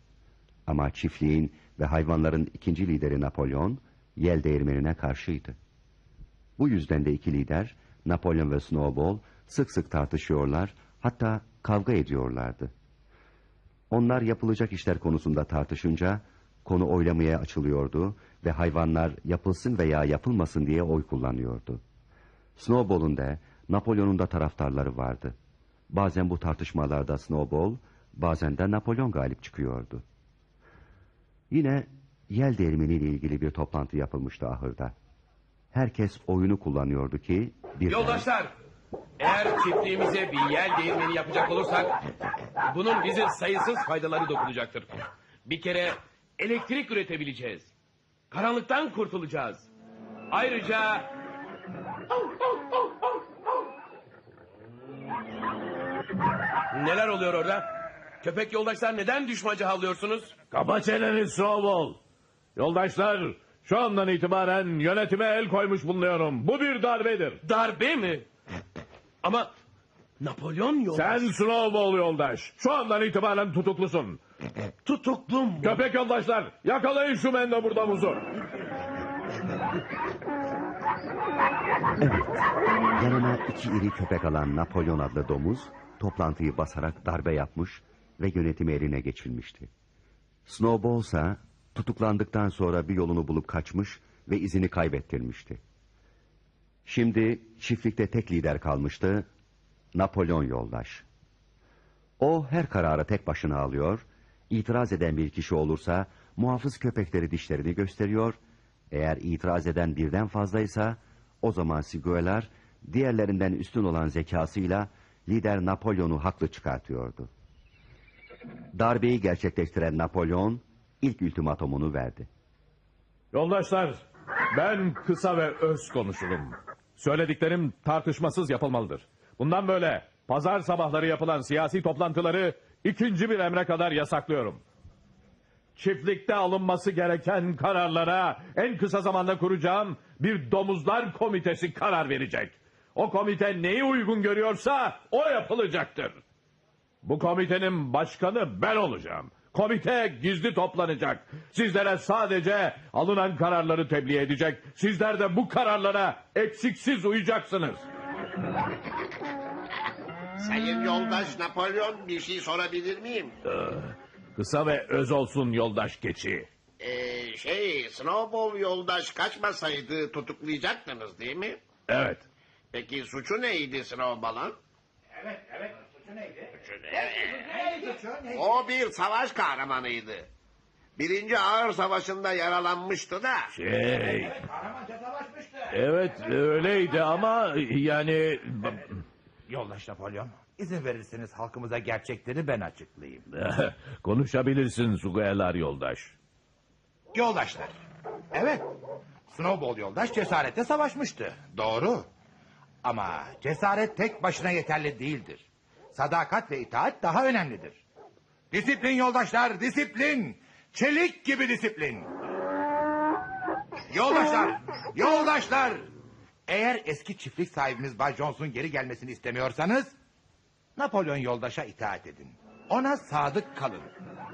Ama çiftliğin ve hayvanların ikinci lideri Napolyon yel değirmenine karşıydı. Bu yüzden de iki lider Napolyon ve Snowball sık sık tartışıyorlar hatta kavga ediyorlardı. Onlar yapılacak işler konusunda tartışınca konu oylamaya açılıyordu ve hayvanlar yapılsın veya yapılmasın diye oy kullanıyordu. Snowball'un da Napolyon'un da taraftarları vardı. Bazen bu tartışmalarda Snowball, bazen de Napolyon galip çıkıyordu. Yine yel değirmeniyle ilgili bir toplantı yapılmıştı ahırda. Herkes oyunu kullanıyordu ki... birden- Yoldaşlar, eğer çiftliğimize bir yel değirmeni yapacak olursak... ...bunun bize sayısız faydaları dokunacaktır. Bir kere elektrik üretebileceğiz. Karanlıktan kurtulacağız. Ayrıca... Neler oluyor orada? Köpek yoldaşlar neden düşmacı havlıyorsunuz? Kapa çeneni Snowball. Yoldaşlar şu andan itibaren yönetime el koymuş bulunuyorum. Bu bir darbedir. Darbe mi? Ama Napolyon yoldaş. Sen Snowball yoldaş. Şu andan itibaren tutuklusun. Tutuklum mu? Köpek yoldaşlar yakalayın şu mendebur domuzu. Yanına iki iri köpek alan Napolyon adlı domuz toplantıyı basarak darbe yapmış ve yönetimi eline geçirmişti. Snowball ise tutuklandıktan sonra bir yolunu bulup kaçmış ve izini kaybettirmişti. Şimdi çiftlikte tek lider kalmıştı, Napolyon yoldaş. O her kararı tek başına alıyor, itiraz eden bir kişi olursa muhafız köpekleri dişlerini gösteriyor, eğer itiraz eden birden fazlaysa o zaman Siguelar diğerlerinden üstün olan zekasıyla lider Napolyon'u haklı çıkartıyordu. Darbeyi gerçekleştiren Napolyon ilk ultimatomunu verdi. Yoldaşlar ben kısa ve öz konuşurum. Söylediklerim tartışmasız yapılmalıdır. Bundan böyle pazar sabahları yapılan siyasi toplantıları ikinci bir emre kadar yasaklıyorum. Çiftlikte alınması gereken kararlara en kısa zamanda kuracağım bir domuzlar komitesi karar verecek. O komite neyi uygun görüyorsa o yapılacaktır. Bu komitenin başkanı ben olacağım. Komite gizli toplanacak. Sizlere sadece alınan kararları tebliğ edecek. Sizler de bu kararlara eksiksiz uyacaksınız. Sayın yoldaş Napolyon bir şey sorabilir miyim? Ee, kısa ve öz olsun yoldaş geçi. Ee, şey Snowball yoldaş kaçmasaydı tutuklayacaktınız değil mi? Evet. Peki suçu neydi Snowball'ın? Evet evet suçu neydi? Neydi suçu? Neydi? O bir savaş kahramanıydı. Birinci Ağır Savaşı'nda yaralanmıştı da. Şey, Kahramanca savaşmıştı. evet öyleydi ama yani... Yoldaş Napolyon, izin verirseniz halkımıza gerçekleri ben açıklayayım. Konuşabilirsin Sugayelar yoldaş. Yoldaşlar. Evet. Snowball yoldaş cesaretle savaşmıştı. Doğru. Ama cesaret tek başına yeterli değildir. Sadakat ve itaat daha önemlidir. Disiplin yoldaşlar, disiplin. Çelik gibi disiplin. Yoldaşlar, yoldaşlar. Eğer eski çiftlik sahibimiz Bay Jones'un geri gelmesini istemiyorsanız... ...Napolyon yoldaşa itaat edin. Ona sadık kalın.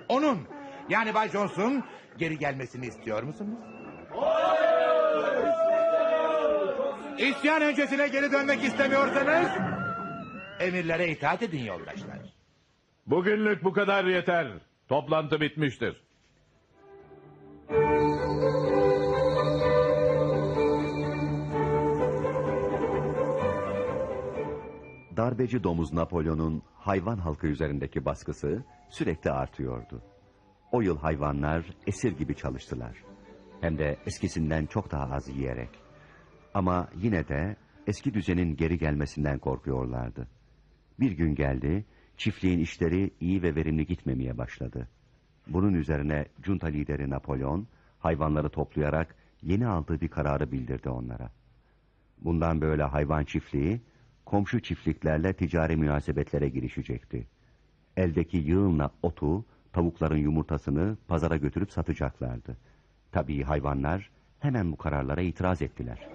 Onun, yani Bay Jones'un geri gelmesini istiyor musunuz? İsyan öncesine geri dönmek istemiyorsanız... ...emirlere itaat edin yoldaşlar. Bugünlük bu kadar yeter. Toplantı bitmiştir. Darbeci domuz Napolyon'un hayvan halkı üzerindeki baskısı sürekli artıyordu. O yıl hayvanlar esir gibi çalıştılar. Hem de eskisinden çok daha az yiyerek. Ama yine de eski düzenin geri gelmesinden korkuyorlardı. Bir gün geldi, çiftliğin işleri iyi ve verimli gitmemeye başladı. Bunun üzerine junta lideri Napolyon, hayvanları toplayarak yeni aldığı bir kararı bildirdi onlara. Bundan böyle hayvan çiftliği, komşu çiftliklerle ticari münasebetlere girişecekti. Eldeki yığınla otu, tavukların yumurtasını pazara götürüp satacaklardı. Tabii hayvanlar hemen bu kararlara itiraz ettiler.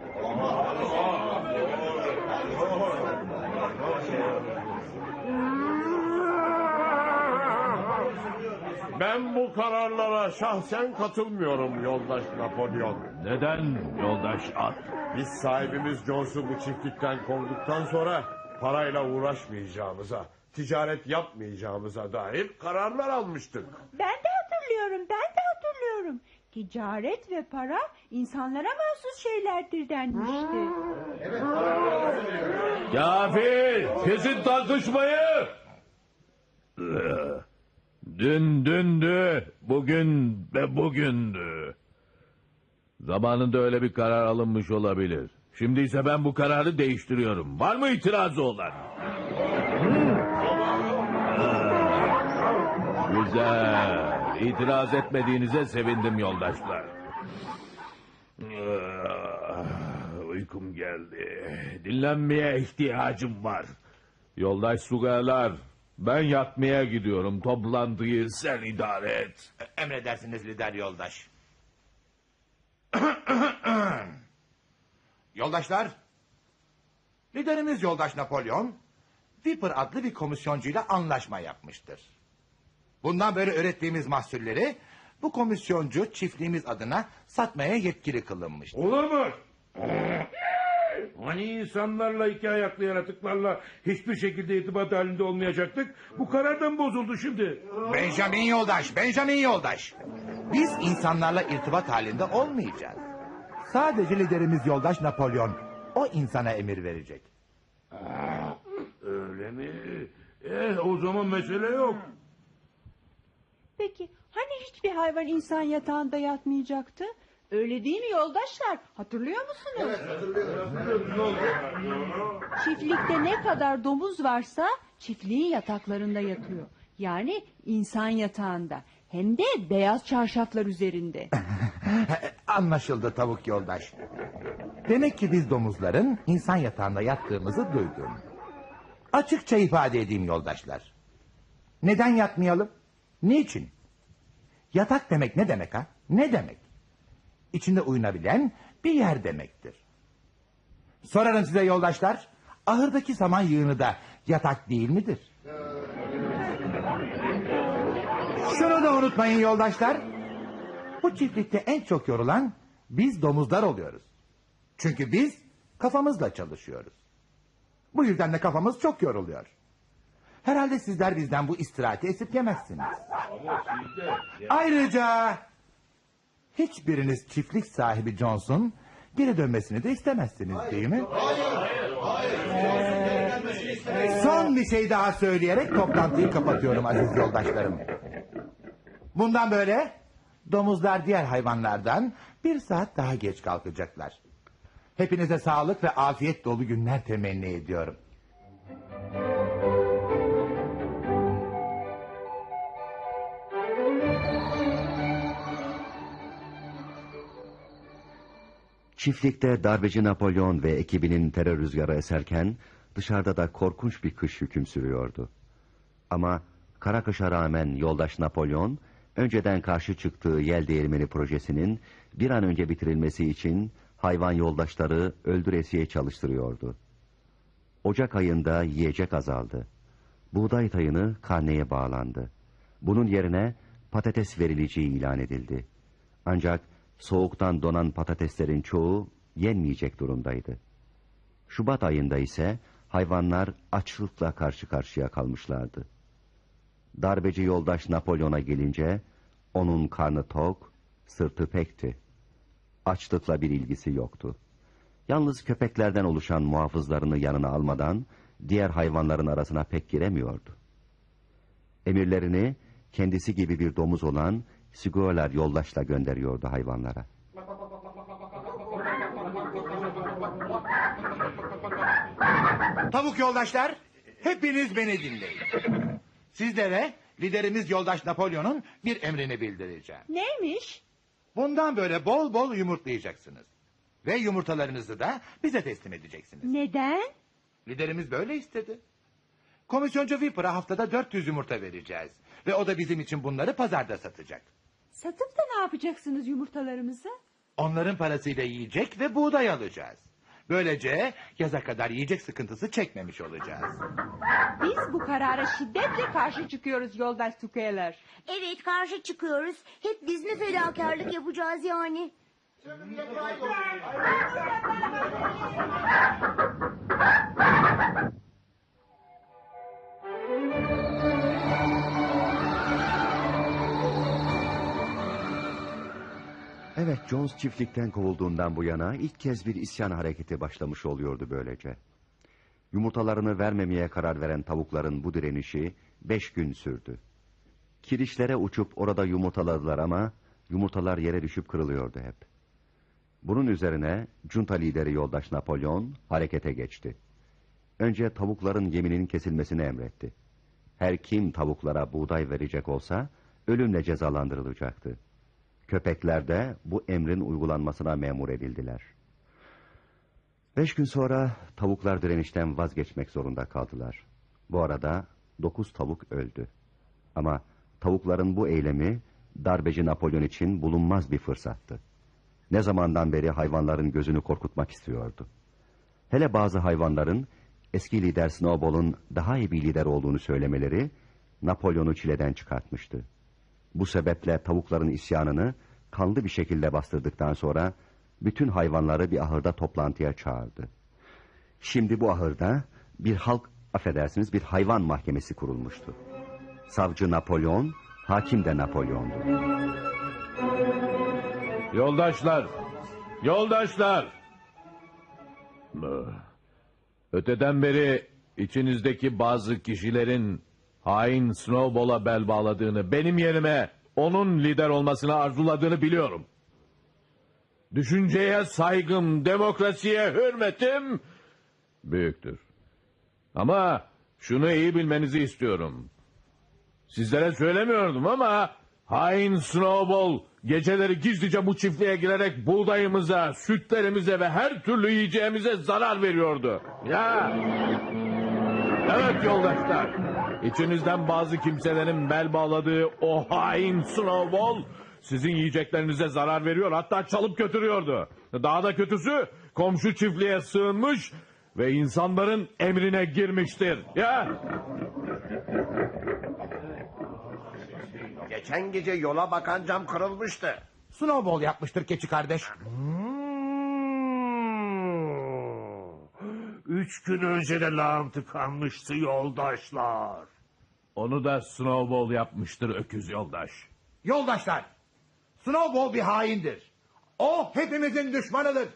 Ben bu kararlara şahsen katılmıyorum yoldaş Napolyon. Neden yoldaş at? Biz sahibimiz Jones'u bu çiftlikten kovduktan sonra parayla uğraşmayacağımıza, ticaret yapmayacağımıza dair kararlar almıştık. Ben de hatırlıyorum, ben de hatırlıyorum. Ticaret ve para insanlara mahsus şeylerdir denmişti. Kafi! Kesin tartışmayı! Dün dündü, bugün ve bugündü. Zamanında öyle bir karar alınmış olabilir. Şimdi ise ben bu kararı değiştiriyorum. Var mı itirazı olan? Güzel. İtiraz etmediğinize sevindim yoldaşlar. Ah, Uykum geldi. Dinlenmeye ihtiyacım var. Yoldaş Sugarlar, ben yatmaya gidiyorum. Toplantıyı sen idare et. Emredersiniz lider yoldaş. Yoldaşlar, liderimiz yoldaş Napolyon, Viper adlı bir komisyoncuyla anlaşma yapmıştır. Bundan böyle ürettiğimiz mahsulleri bu komisyoncu çiftliğimiz adına satmaya yetkili kılınmıştır. Olur mu? Hani insanlarla iki ayaklı yaratıklarla hiçbir şekilde irtibat halinde olmayacaktık? Bu karardan bozuldu şimdi. Benjamin yoldaş, Benjamin yoldaş. Biz insanlarla irtibat halinde olmayacağız. Sadece liderimiz yoldaş Napolyon. O insana emir verecek. Öyle mi? Eh o zaman mesele yok. Peki hani hiçbir hayvan insan yatağında yatmayacaktı? Öyle değil mi yoldaşlar? Hatırlıyor musunuz? Çiftlikte ne kadar domuz varsa çiftliğin yataklarında yatıyor. Yani insan yatağında. Hem de beyaz çarşaflar üzerinde. Anlaşıldı tavuk yoldaş. Demek ki biz domuzların insan yatağında yattığımızı duydum. Açıkça ifade edeyim yoldaşlar. Neden yatmayalım? Niçin? Yatak demek ne demek ha? Ne demek? İçinde uyunabilen bir yer demektir. Sorarım size yoldaşlar. Ahırdaki saman yığını da yatak değil midir? Şunu da unutmayın yoldaşlar. Bu çiftlikte en çok yorulan biz domuzlar oluyoruz. Çünkü biz kafamızla çalışıyoruz. Bu yüzden de kafamız çok yoruluyor. Herhalde sizler bizden bu istirahati esirgemezsiniz. Ayrıca hiçbiriniz çiftlik sahibi Johnson geri dönmesini de istemezsiniz değil mi? Son bir şey daha söyleyerek toplantıyı kapatıyorum aziz yoldaşlarım. Bundan böyle domuzlar diğer hayvanlardan bir saat daha geç kalkacaklar. Hepinize sağlık ve afiyet dolu günler temenni ediyorum. Çiftlikte darbeci Napolyon ve ekibinin terör rüzgarı eserken dışarıda da korkunç bir kış hüküm sürüyordu. Ama kara kışa rağmen yoldaş Napolyon önceden karşı çıktığı yel değirmeni projesinin bir an önce bitirilmesi için hayvan yoldaşları öldüresiye çalıştırıyordu. Ocak ayında yiyecek azaldı. Buğday tayını karneye bağlandı. Bunun yerine patates verileceği ilan edildi. Ancak soğuktan donan patateslerin çoğu yenmeyecek durumdaydı. Şubat ayında ise hayvanlar açlıkla karşı karşıya kalmışlardı. Darbeci yoldaş Napolyon'a gelince onun karnı tok, sırtı pekti. Açlıkla bir ilgisi yoktu. Yalnız köpeklerden oluşan muhafızlarını yanına almadan diğer hayvanların arasına pek giremiyordu. Emirlerini kendisi gibi bir domuz olan Siguolar yoldaşla gönderiyordu hayvanlara. Tavuk yoldaşlar, hepiniz beni dinleyin. Sizlere liderimiz yoldaş Napolyon'un bir emrini bildireceğim. Neymiş? Bundan böyle bol bol yumurtlayacaksınız. Ve yumurtalarınızı da bize teslim edeceksiniz. Neden? Liderimiz böyle istedi. Komisyoncu Viper'a haftada 400 yumurta vereceğiz. Ve o da bizim için bunları pazarda satacak. Satıp da ne yapacaksınız yumurtalarımızı? Onların parasıyla yiyecek ve buğday alacağız. Böylece yaza kadar yiyecek sıkıntısı çekmemiş olacağız. Biz bu karara şiddetle karşı çıkıyoruz yoldaş Sukeler. Evet karşı çıkıyoruz. Hep biz mi fedakarlık yapacağız yani? Evet, Jones çiftlikten kovulduğundan bu yana ilk kez bir isyan hareketi başlamış oluyordu böylece. Yumurtalarını vermemeye karar veren tavukların bu direnişi beş gün sürdü. Kirişlere uçup orada yumurtaladılar ama yumurtalar yere düşüp kırılıyordu hep. Bunun üzerine junta lideri yoldaş Napolyon harekete geçti. Önce tavukların yeminin kesilmesini emretti. Her kim tavuklara buğday verecek olsa ölümle cezalandırılacaktı. Köpekler de bu emrin uygulanmasına memur edildiler. Beş gün sonra tavuklar direnişten vazgeçmek zorunda kaldılar. Bu arada dokuz tavuk öldü. Ama tavukların bu eylemi darbeci Napolyon için bulunmaz bir fırsattı. Ne zamandan beri hayvanların gözünü korkutmak istiyordu. Hele bazı hayvanların eski lider Snowball'un daha iyi bir lider olduğunu söylemeleri Napolyon'u çileden çıkartmıştı. Bu sebeple tavukların isyanını kanlı bir şekilde bastırdıktan sonra bütün hayvanları bir ahırda toplantıya çağırdı. Şimdi bu ahırda bir halk, affedersiniz bir hayvan mahkemesi kurulmuştu. Savcı Napolyon, hakim de Napolyon'du. Yoldaşlar, yoldaşlar. Öteden beri içinizdeki bazı kişilerin hain Snowball'a bel bağladığını, benim yerime onun lider olmasını arzuladığını biliyorum. Düşünceye saygım, demokrasiye hürmetim büyüktür. Ama şunu iyi bilmenizi istiyorum. Sizlere söylemiyordum ama hain Snowball geceleri gizlice bu çiftliğe girerek buğdayımıza, sütlerimize ve her türlü yiyeceğimize zarar veriyordu. Ya. Evet yoldaşlar. İçinizden bazı kimselerin bel bağladığı o hain Snowball sizin yiyeceklerinize zarar veriyor hatta çalıp götürüyordu. Daha da kötüsü komşu çiftliğe sığınmış ve insanların emrine girmiştir. Ya. Geçen gece yola bakan cam kırılmıştı. Snowball yapmıştır keçi kardeş. Üç gün önce de lağım tıkanmıştı yoldaşlar. Onu da Snowball yapmıştır öküz yoldaş. Yoldaşlar, Snowball bir haindir. O hepimizin düşmanıdır.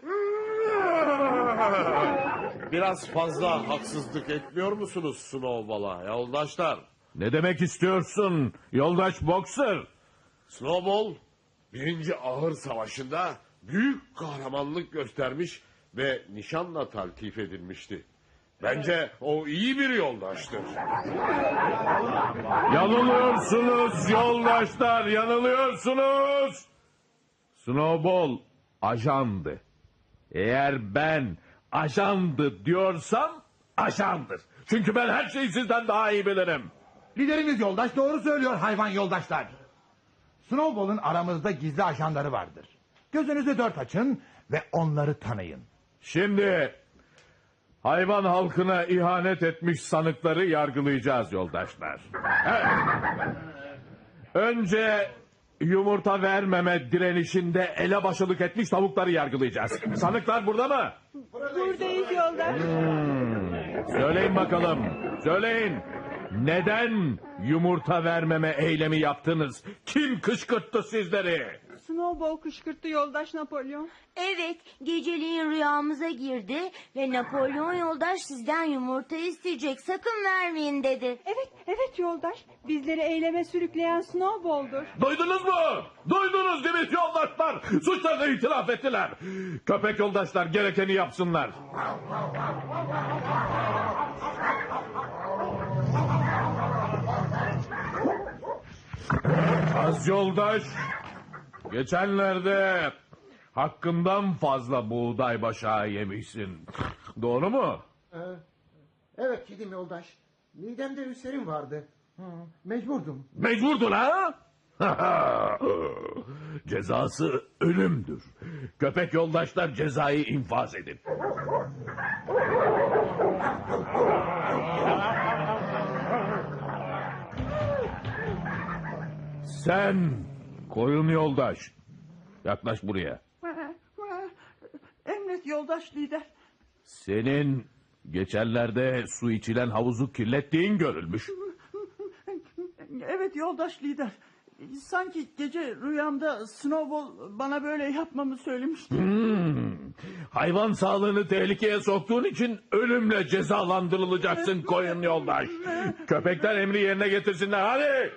Biraz fazla haksızlık etmiyor musunuz Snowball'a yoldaşlar? Ne demek istiyorsun yoldaş Boxer? Snowball birinci ahır savaşında büyük kahramanlık göstermiş ve nişanla taltif edilmişti. Bence o iyi bir yoldaştır. Yanılıyorsunuz yoldaşlar yanılıyorsunuz. Snowball ajandı. Eğer ben ajandı diyorsam ajandır. Çünkü ben her şeyi sizden daha iyi bilirim. Liderimiz yoldaş doğru söylüyor hayvan yoldaşlar. Snowball'un aramızda gizli ajanları vardır. Gözünüzü dört açın ve onları tanıyın. Şimdi hayvan halkına ihanet etmiş sanıkları yargılayacağız yoldaşlar. Evet. Önce yumurta vermeme direnişinde elebaşılık etmiş tavukları yargılayacağız. Sanıklar burada mı? Buradayız yoldaş. Hmm, Söyleyin bakalım. Söyleyin. Neden yumurta vermeme eylemi yaptınız? Kim kışkırttı sizleri? Snowball kışkırttı yoldaş Napolyon. Evet, geceliğin rüyamıza girdi ve Napolyon yoldaş sizden yumurta isteyecek. Sakın vermeyin dedi. Evet, evet yoldaş. Bizleri eyleme sürükleyen Snowball'dur. Duydunuz mu? Duydunuz değil mi yoldaşlar? Suçlarını itiraf ettiler. Köpek yoldaşlar gerekeni yapsınlar. Az yoldaş. Geçenlerde hakkından fazla buğday başağı yemişsin. Doğru mu? Ee, evet yedim yoldaş. Midemde ülserim vardı. Hı, mecburdum. Mecburdun ha? Cezası ölümdür. Köpek yoldaşlar cezayı infaz edin. Sen koyun yoldaş. Yaklaş buraya. Emret yoldaş lider. Senin geçenlerde su içilen havuzu kirlettiğin görülmüş. Evet yoldaş lider. Sanki gece rüyamda Snowball bana böyle yapmamı söylemişti. Hmm. Hayvan sağlığını tehlikeye soktuğun için ölümle cezalandırılacaksın koyun yoldaş. Köpekler emri yerine getirsinler hadi.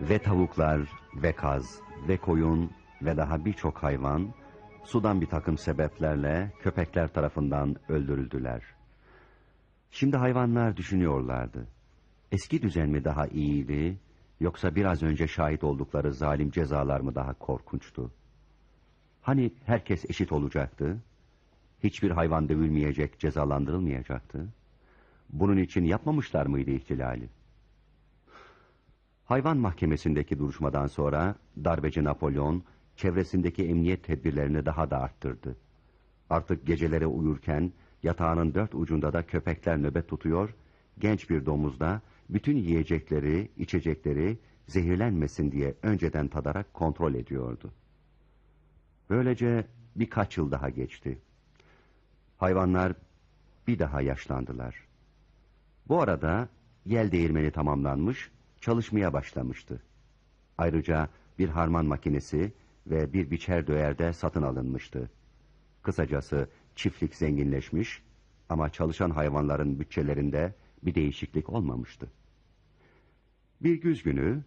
Ve tavuklar, ve kaz, ve koyun ve daha birçok hayvan sudan bir takım sebeplerle köpekler tarafından öldürüldüler. Şimdi hayvanlar düşünüyorlardı. Eski düzen mi daha iyiydi yoksa biraz önce şahit oldukları zalim cezalar mı daha korkunçtu? Hani herkes eşit olacaktı? Hiçbir hayvan dövülmeyecek, cezalandırılmayacaktı? Bunun için yapmamışlar mıydı ihtilali? Hayvan mahkemesindeki duruşmadan sonra darbeci Napolyon çevresindeki emniyet tedbirlerini daha da arttırdı. Artık geceleri uyurken yatağının dört ucunda da köpekler nöbet tutuyor, genç bir domuz da bütün yiyecekleri, içecekleri zehirlenmesin diye önceden tadarak kontrol ediyordu. Böylece birkaç yıl daha geçti. Hayvanlar bir daha yaşlandılar. Bu arada yel değirmeni tamamlanmış, çalışmaya başlamıştı. Ayrıca bir harman makinesi ve bir biçer döyer de satın alınmıştı. Kısacası çiftlik zenginleşmiş ama çalışan hayvanların bütçelerinde bir değişiklik olmamıştı. Bir güz günü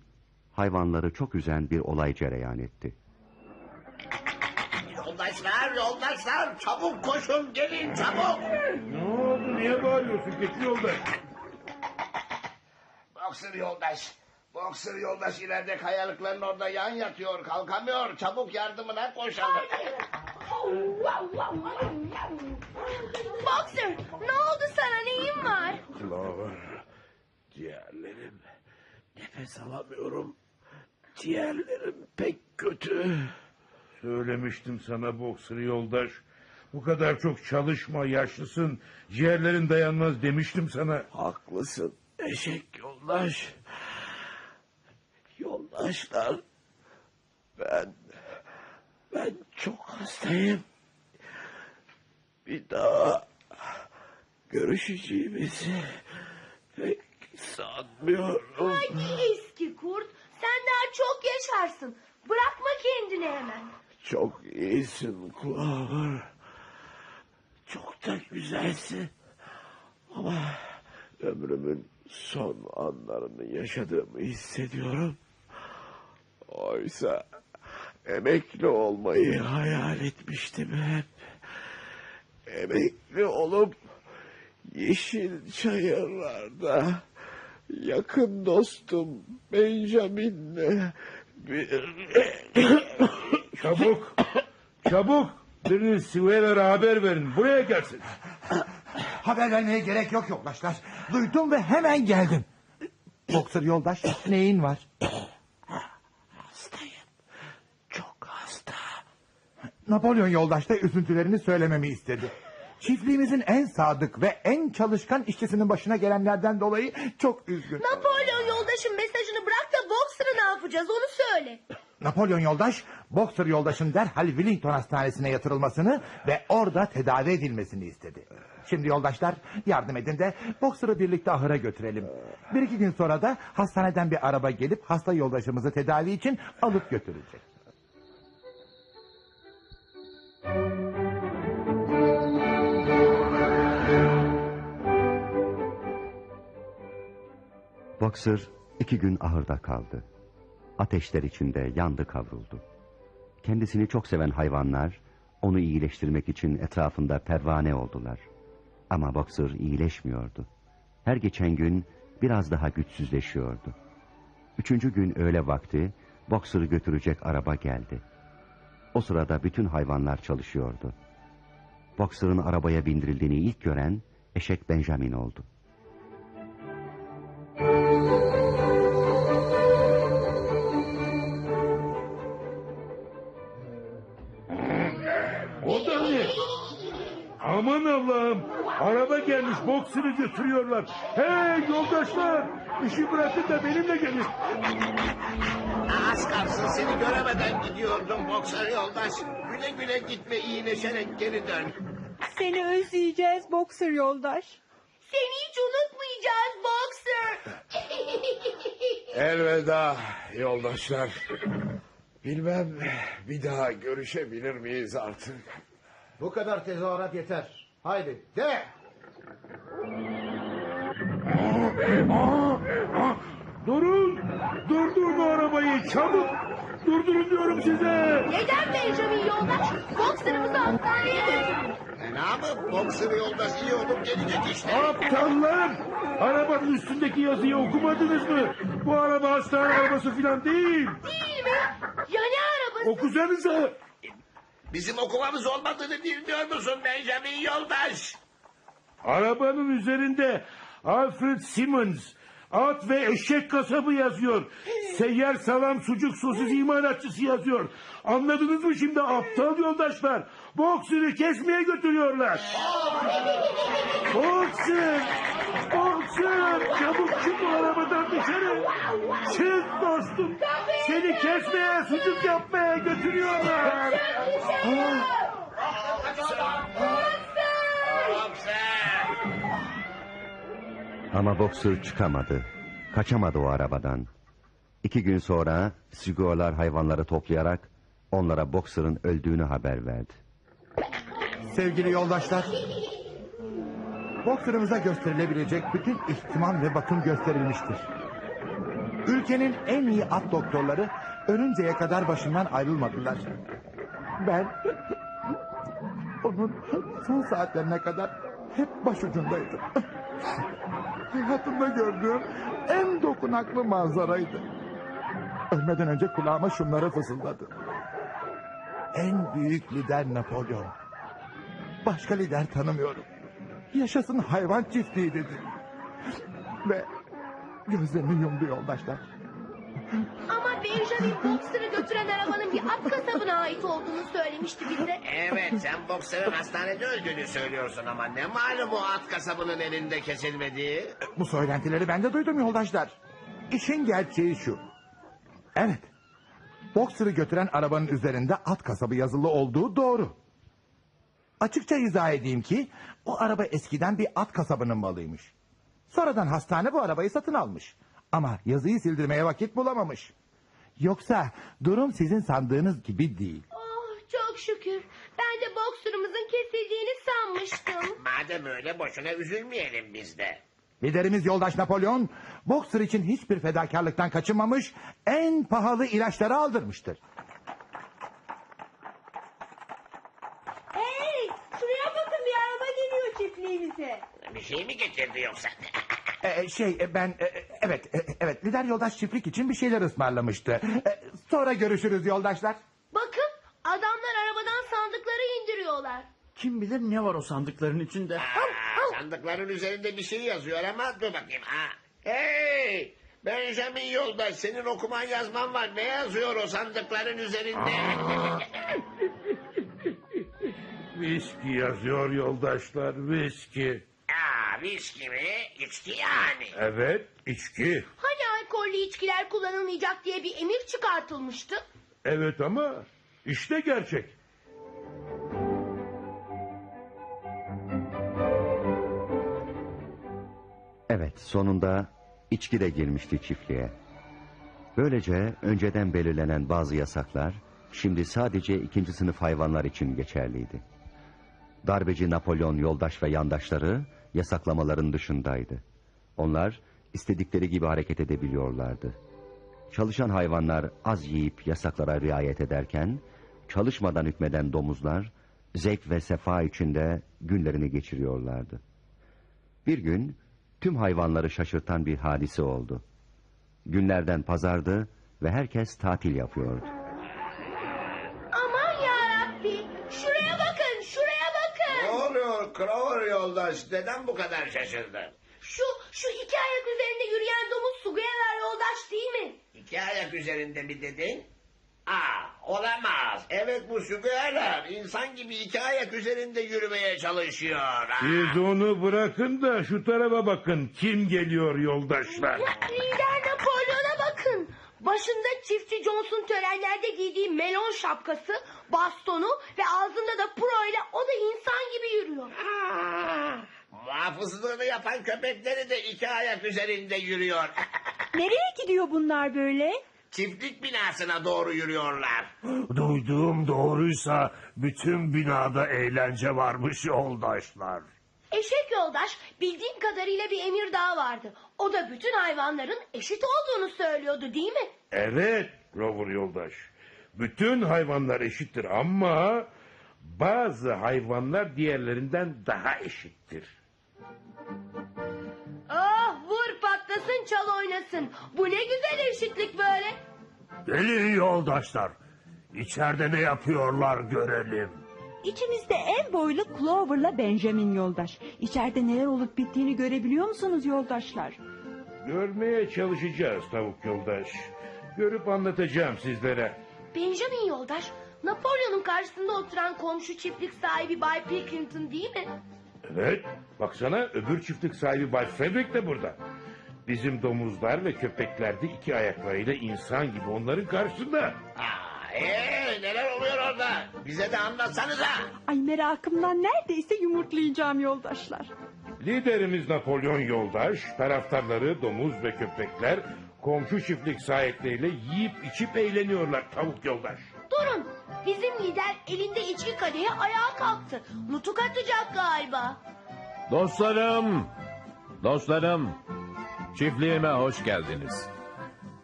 hayvanları çok üzen bir olay cereyan etti. Yoldaşlar, yoldaşlar çabuk koşun gelin çabuk. Ne oldu niye bağırıyorsun keçi yoldaş? Boksır yoldaş. Boksır yoldaş ileride kayalıkların orada yan yatıyor kalkamıyor. Çabuk yardımına koşalım. Boxer ne oldu sana neyin var? Clover, ciğerlerim. Nefes alamıyorum. Ciğerlerim pek kötü. Söylemiştim sana boksır yoldaş. Bu kadar çok çalışma yaşlısın. Ciğerlerin dayanmaz demiştim sana. Haklısın eşek yoldaş. Yoldaşlar. Ben... Ben çok hastayım. Bir daha görüşeceğimizi pek sanmıyorum. Hadi eski kurt sen daha çok yaşarsın. Bırakma kendini hemen. Çok iyisin Clover. Çok da güzelsin. Ama ömrümün son anlarını yaşadığımı hissediyorum. Oysa emekli olmayı hayal etmiştim hep. Emekli olup yeşil çayırlarda yakın dostum Benjamin'le bir... Çabuk, çabuk. Birini Sivera'ya haber verin. Buraya gelsin. Haber vermeye gerek yok yoldaşlar. Duydum ve hemen geldim. Boksör yoldaş neyin var? Hastayım. Çok hasta. Napolyon yoldaş da üzüntülerini söylememi istedi. Çiftliğimizin en sadık ve en çalışkan işçisinin başına gelenlerden dolayı çok üzgün. Napolyon yoldaşın mesajını bırak da Boxer'ı ne yapacağız onu söyle. Napolyon yoldaş, Boxer yoldaşın derhal Wellington Hastanesi'ne yatırılmasını ve orada tedavi edilmesini istedi. Şimdi yoldaşlar yardım edin de Boxer'ı birlikte ahıra götürelim. Bir iki gün sonra da hastaneden bir araba gelip hasta yoldaşımızı tedavi için alıp götürecek. Boxer iki gün ahırda kaldı. Ateşler içinde yandı kavruldu. Kendisini çok seven hayvanlar onu iyileştirmek için etrafında pervane oldular. Ama Boxer iyileşmiyordu. Her geçen gün biraz daha güçsüzleşiyordu. Üçüncü gün öğle vakti Boxer'ı götürecek araba geldi. O sırada bütün hayvanlar çalışıyordu. Boxer'ın arabaya bindirildiğini ilk gören eşek Benjamin oldu. O da ne? Aman Allah'ım. Araba gelmiş boksörü götürüyorlar. Hey yoldaşlar. işi bırakın da benimle gelin. Kalsın seni göremeden gidiyordum boksör yoldaş. Güle güle gitme iyileşerek geri dön. Seni özleyeceğiz Boxer yoldaş. Seni hiç unutmayacağız Boxer. Elveda yoldaşlar. Bilmem bir daha görüşebilir miyiz artık? Bu kadar tezahürat yeter. Haydi de. Durun. Durdurun o arabayı çabuk. Durdurun diyorum size. Neden Benjamin yoldaş? Boxer'ımızı hastaneye götürdü. Fena mı? Boksör yoldaş iyi olup gelecek işte. Aptallar! Arabanın üstündeki yazıyı okumadınız mı? Bu araba hastane arabası falan değil. Değil mi? Ya ne arabası? Okusanıza. Bizim okumamız olmadığını bilmiyor musun Benjamin yoldaş? Arabanın üzerinde Alfred Simmons at ve eşek kasabı yazıyor. Seyyar salam sucuk sosis imalatçısı yazıyor. Anladınız mı şimdi aptal yoldaşlar? Boksörü kesmeye götürüyorlar. Boksör! Boksör! Çabuk çık bu arabadan dışarı. Çık dostum. Seni kesmeye, sucuk yapmaya götürüyorlar. Ah. Ama Boxer çıkamadı. Kaçamadı o arabadan. İki gün sonra Sigorlar hayvanları toplayarak onlara Boxer'ın öldüğünü haber verdi. Sevgili yoldaşlar. Boksörümüze gösterilebilecek bütün ihtimam ve bakım gösterilmiştir. Ülkenin en iyi at doktorları ölünceye kadar başından ayrılmadılar. Ben onun son saatlerine kadar hep başucundaydım. Hayatımda gördüğüm en dokunaklı manzaraydı. Ölmeden önce kulağıma şunları fısıldadı. En büyük lider Napolyon. Başka lider tanımıyorum. Yaşasın hayvan çiftliği dedi. Ve gözlerini yumdu yoldaşlar. Ama Benjamin Boxer'ı götüren arabanın bir at kasabına ait olduğunu söylemişti bize. Evet sen boksörün hastanede öldüğünü söylüyorsun ama ne malum o at kasabının elinde kesilmediği? Bu söylentileri ben de duydum yoldaşlar. İşin gerçeği şu. Evet. Boxer'ı götüren arabanın üzerinde at kasabı yazılı olduğu doğru. Açıkça izah edeyim ki o araba eskiden bir at kasabının malıymış. Sonradan hastane bu arabayı satın almış. Ama yazıyı sildirmeye vakit bulamamış. Yoksa durum sizin sandığınız gibi değil. Oh çok şükür. Ben de Boxer'ımızın kesildiğini sanmıştım. Madem öyle boşuna üzülmeyelim biz de. Liderimiz yoldaş Napolyon, Boxer için hiçbir fedakarlıktan kaçınmamış, en pahalı ilaçları aldırmıştır. Hey şuraya bakın bir araba geliyor çiftliğimize. Bir şey mi getirdi yoksa? Ee, şey e, ben e, evet e, evet lider yoldaş çiftlik için bir şeyler ısmarlamıştı. E, sonra görüşürüz yoldaşlar. Bakın adamlar arabadan sandıkları indiriyorlar. Kim bilir ne var o sandıkların içinde. Aa, sandıkların üzerinde bir şey yazıyor ama dur bakayım. Ha. Hey! Benjamin yoldaş senin okuman yazman var. Ne yazıyor o sandıkların üzerinde? Viski yazıyor yoldaşlar viski. Aa, viski mi? İçki yani. Evet içki. Hani alkollü içkiler kullanılmayacak diye bir emir çıkartılmıştı? Evet ama işte gerçek. Evet sonunda içki de girmişti çiftliğe. Böylece önceden belirlenen bazı yasaklar şimdi sadece ikinci sınıf hayvanlar için geçerliydi. Darbeci Napolyon yoldaş ve yandaşları yasaklamaların dışındaydı. Onlar istedikleri gibi hareket edebiliyorlardı. Çalışan hayvanlar az yiyip yasaklara riayet ederken, çalışmadan hükmeden domuzlar zevk ve sefa içinde günlerini geçiriyorlardı. Bir gün tüm hayvanları şaşırtan bir hadise oldu. Günlerden pazardı ve herkes tatil yapıyordu. Yoldaş? Neden bu kadar şaşırdın? Şu, şu iki ayak üzerinde yürüyen domuz Sugayalar yoldaş değil mi? İki ayak üzerinde mi dedin? Aa, olamaz. Evet bu sügüyeler insan gibi iki ayak üzerinde yürümeye çalışıyor. Aa. Siz onu bırakın da şu tarafa bakın. Kim geliyor yoldaşlar? Lider. Başında çiftçi Johnson törenlerde giydiği melon şapkası, bastonu ve ağzında da pro ile o da insan gibi yürüyor. Muhafızlığını yapan köpekleri de iki ayak üzerinde yürüyor. Nereye gidiyor bunlar böyle? Çiftlik binasına doğru yürüyorlar. Duyduğum doğruysa bütün binada eğlence varmış yoldaşlar. Eşek yoldaş bildiğim kadarıyla bir emir daha vardı. O da bütün hayvanların eşit olduğunu söylüyordu değil mi? Evet Rover yoldaş. Bütün hayvanlar eşittir ama bazı hayvanlar diğerlerinden daha eşittir. Ah vur patlasın çal oynasın. Bu ne güzel eşitlik böyle. Gelin yoldaşlar. İçeride ne yapıyorlar görelim. İçimizde en boylu Clover'la Benjamin yoldaş. İçeride neler olup bittiğini görebiliyor musunuz yoldaşlar? Görmeye çalışacağız tavuk yoldaş. Görüp anlatacağım sizlere. Benjamin yoldaş Napolyon'un karşısında oturan komşu çiftlik sahibi Bay Pilkington değil mi? Evet, baksana öbür çiftlik sahibi Bay Frederick de burada. Bizim domuzlar ve köpekler de iki ayaklarıyla insan gibi onların karşısında. Ee, neler oluyor orada? Bize de anlatsanıza. Ay merakımdan neredeyse yumurtlayacağım yoldaşlar. Liderimiz Napolyon Yoldaş, taraftarları domuz ve köpekler komşu çiftlik sahipleriyle yiyip içip eğleniyorlar tavuk yoldaş. Durun bizim lider elinde içki kadehi ayağa kalktı. Nutuk atacak galiba. Dostlarım, dostlarım, çiftliğime hoş geldiniz.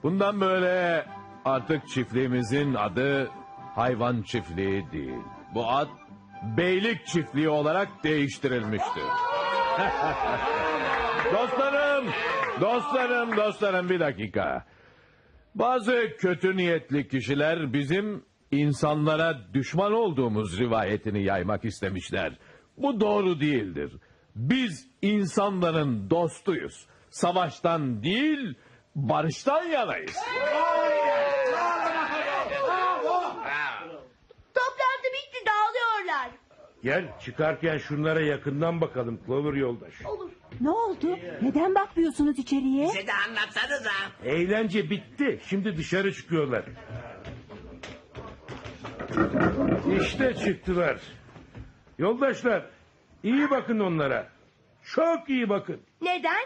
Bundan böyle artık çiftliğimizin adı hayvan çiftliği değil. Bu ad beylik çiftliği olarak değiştirilmiştir. dostlarım, dostlarım, dostlarım bir dakika. Bazı kötü niyetli kişiler bizim insanlara düşman olduğumuz rivayetini yaymak istemişler. Bu doğru değildir. Biz insanların dostuyuz. Savaştan değil, barıştan yanayız. Toplantı bitti dağılıyorlar. Gel çıkarken şunlara yakından bakalım Clover Yoldaş. Ne oldu? Neden bakmıyorsunuz içeriye? Bize de anlatsanıza. Eğlence bitti. Şimdi dışarı çıkıyorlar. İşte çıktılar. Yoldaşlar iyi bakın onlara. Çok iyi bakın. Neden?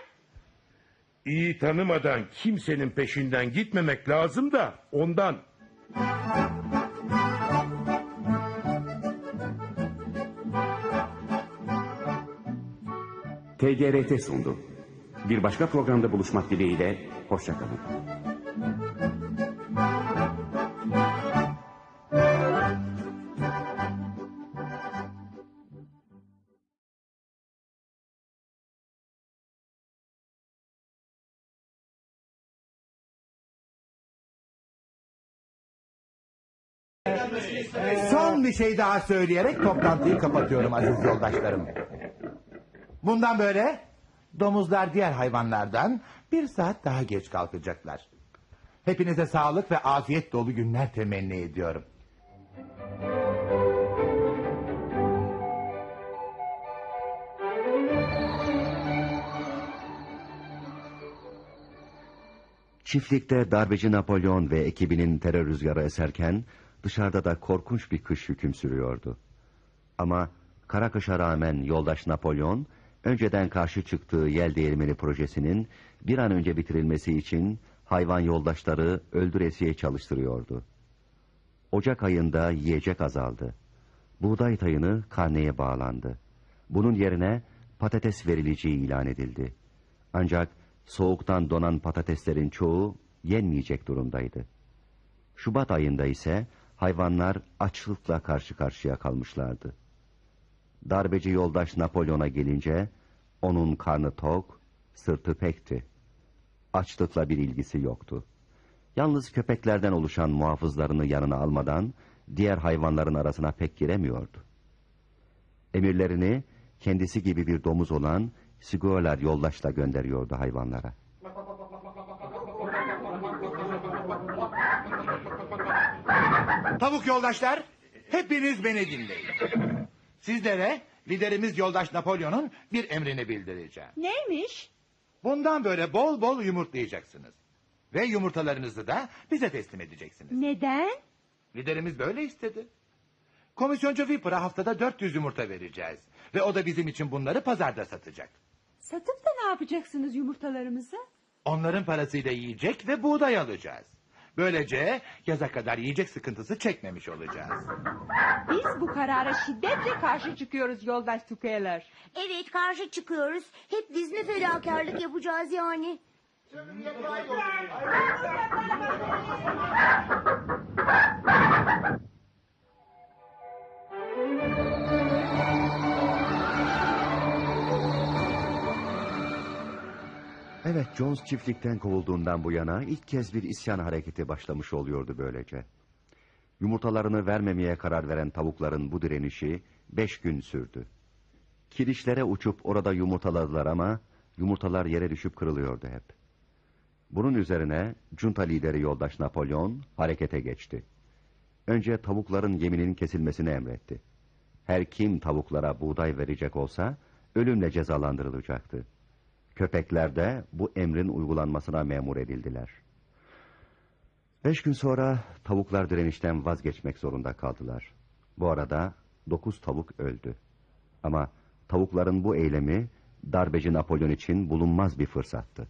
İyi tanımadan kimsenin peşinden gitmemek lazım da ondan. TGRT sundu. Bir başka programda buluşmak dileğiyle, hoşçakalın. Son bir şey daha söyleyerek toplantıyı kapatıyorum aziz yoldaşlarım. Bundan böyle domuzlar diğer hayvanlardan bir saat daha geç kalkacaklar. Hepinize sağlık ve afiyet dolu günler temenni ediyorum. Çiftlikte darbeci Napolyon ve ekibinin terör rüzgarı eserken dışarıda da korkunç bir kış hüküm sürüyordu. Ama kara kışa rağmen yoldaş Napolyon önceden karşı çıktığı yel değirmeni projesinin bir an önce bitirilmesi için hayvan yoldaşları öldüresiye çalıştırıyordu. Ocak ayında yiyecek azaldı. Buğday tayını karneye bağlandı. Bunun yerine patates verileceği ilan edildi. Ancak soğuktan donan patateslerin çoğu yenmeyecek durumdaydı. Şubat ayında ise hayvanlar açlıkla karşı karşıya kalmışlardı. Darbeci yoldaş Napolyon'a gelince onun karnı tok, sırtı pekti. Açlıkla bir ilgisi yoktu. Yalnız köpeklerden oluşan muhafızlarını yanına almadan diğer hayvanların arasına pek giremiyordu. Emirlerini kendisi gibi bir domuz olan Siguolar yoldaşla gönderiyordu hayvanlara. Tavuk yoldaşlar, hepiniz beni dinleyin. Sizlere liderimiz yoldaş Napolyon'un bir emrini bildireceğim. Neymiş? Bundan böyle bol bol yumurtlayacaksınız. Ve yumurtalarınızı da bize teslim edeceksiniz. Neden? Liderimiz böyle istedi. Komisyoncu Viper'a haftada 400 yumurta vereceğiz. Ve o da bizim için bunları pazarda satacak. Satıp da ne yapacaksınız yumurtalarımızı? Onların parasıyla yiyecek ve buğday alacağız. Böylece yaza kadar yiyecek sıkıntısı çekmemiş olacağız. Biz bu karara şiddetle karşı çıkıyoruz yoldaş Tukeler. Evet karşı çıkıyoruz. Hep biz mi fedakarlık yapacağız yani? Evet, Jones çiftlikten kovulduğundan bu yana ilk kez bir isyan hareketi başlamış oluyordu böylece. Yumurtalarını vermemeye karar veren tavukların bu direnişi beş gün sürdü. Kirişlere uçup orada yumurtaladılar ama yumurtalar yere düşüp kırılıyordu hep. Bunun üzerine junta lideri yoldaş Napolyon harekete geçti. Önce tavukların yeminin kesilmesini emretti. Her kim tavuklara buğday verecek olsa ölümle cezalandırılacaktı. Köpekler de bu emrin uygulanmasına memur edildiler. Beş gün sonra tavuklar direnişten vazgeçmek zorunda kaldılar. Bu arada dokuz tavuk öldü. Ama tavukların bu eylemi darbeci Napolyon için bulunmaz bir fırsattı.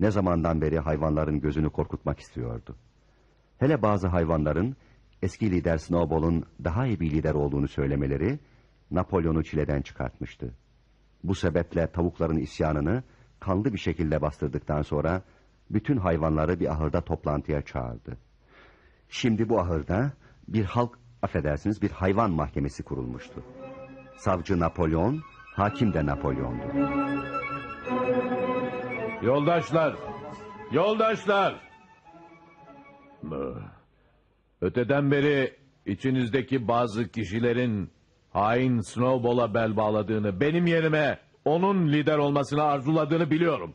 Ne zamandan beri hayvanların gözünü korkutmak istiyordu. Hele bazı hayvanların eski lider Snowball'un daha iyi bir lider olduğunu söylemeleri Napolyon'u çileden çıkartmıştı. Bu sebeple tavukların isyanını kanlı bir şekilde bastırdıktan sonra bütün hayvanları bir ahırda toplantıya çağırdı. Şimdi bu ahırda bir halk, affedersiniz bir hayvan mahkemesi kurulmuştu. Savcı Napolyon, hakim de Napolyon'du. Yoldaşlar, yoldaşlar. Öteden beri içinizdeki bazı kişilerin hain Snowball'a bel bağladığını, benim yerime onun lider olmasını arzuladığını biliyorum.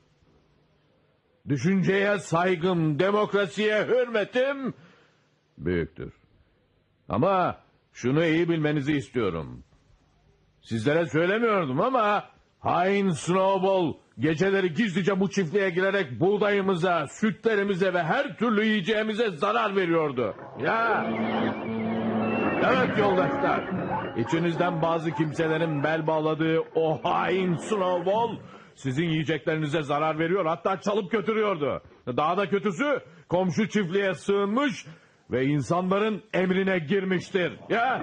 Düşünceye saygım, demokrasiye hürmetim büyüktür. Ama şunu iyi bilmenizi istiyorum. Sizlere söylemiyordum ama hain Snowball geceleri gizlice bu çiftliğe girerek buğdayımıza, sütlerimize ve her türlü yiyeceğimize zarar veriyordu. Ya. Evet yoldaşlar. İçinizden bazı kimselerin bel bağladığı o hain Snowball sizin yiyeceklerinize zarar veriyor hatta çalıp götürüyordu. Daha da kötüsü komşu çiftliğe sığınmış ve insanların emrine girmiştir. Ya.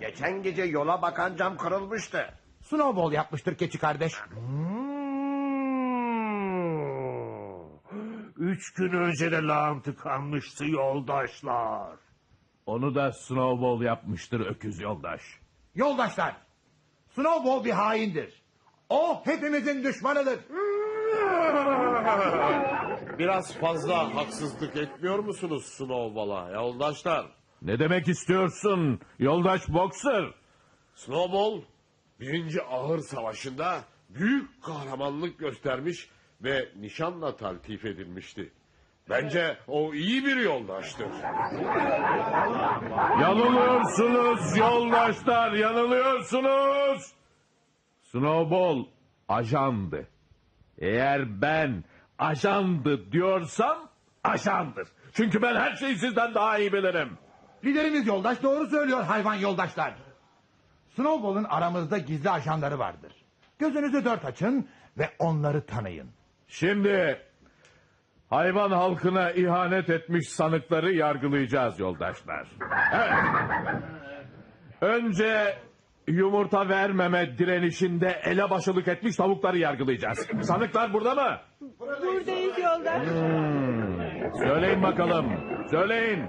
Geçen gece yola bakan cam kırılmıştı. Snowball yapmıştır keçi kardeş. Üç gün önce de lağım tıkanmıştı yoldaşlar. Onu da Snowball yapmıştır öküz yoldaş. Yoldaşlar, Snowball bir haindir. O hepimizin düşmanıdır. Biraz fazla haksızlık etmiyor musunuz Snowball'a yoldaşlar? Ne demek istiyorsun yoldaş Boxer? Snowball birinci ahır savaşında büyük kahramanlık göstermiş ve nişanla taltif edilmişti. Bence o iyi bir yoldaştır. Yanılıyorsunuz yoldaşlar yanılıyorsunuz. Snowball ajandı. Eğer ben ajandı diyorsam ajandır. Çünkü ben her şeyi sizden daha iyi bilirim. Liderimiz yoldaş doğru söylüyor hayvan yoldaşlar. Snowball'un aramızda gizli ajanları vardır. Gözünüzü dört açın ve onları tanıyın. Şimdi hayvan halkına ihanet etmiş sanıkları yargılayacağız yoldaşlar. Evet. Önce yumurta vermeme direnişinde elebaşılık etmiş tavukları yargılayacağız. Sanıklar burada mı? Buradayız yoldaş. Söyleyin bakalım. Söyleyin.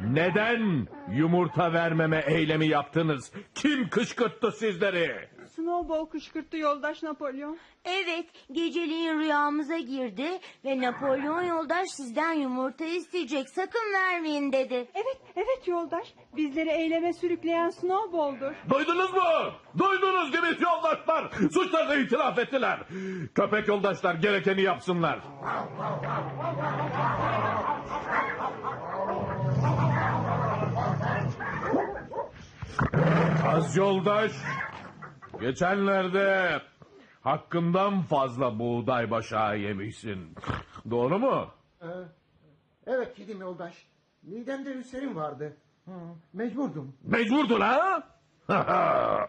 Neden yumurta vermeme eylemi yaptınız? Kim kışkırttı sizleri? Snowball kışkırttı yoldaş Napolyon. Evet, geceliğin rüyamıza girdi ve Napolyon yoldaş sizden yumurta isteyecek. Sakın vermeyin dedi. Evet, evet yoldaş. Bizleri eyleme sürükleyen Snowball'dur. Duydunuz mu? Duydunuz değil mi yoldaşlar? Suçlarını itiraf ettiler. Köpek yoldaşlar gerekeni yapsınlar. Az yoldaş. Geçenlerde hakkından fazla buğday başağı yemişsin. Doğru mu? Ee, evet yedim yoldaş. Midemde ülserim vardı. Hı, mecburdum. Mecburdun ha?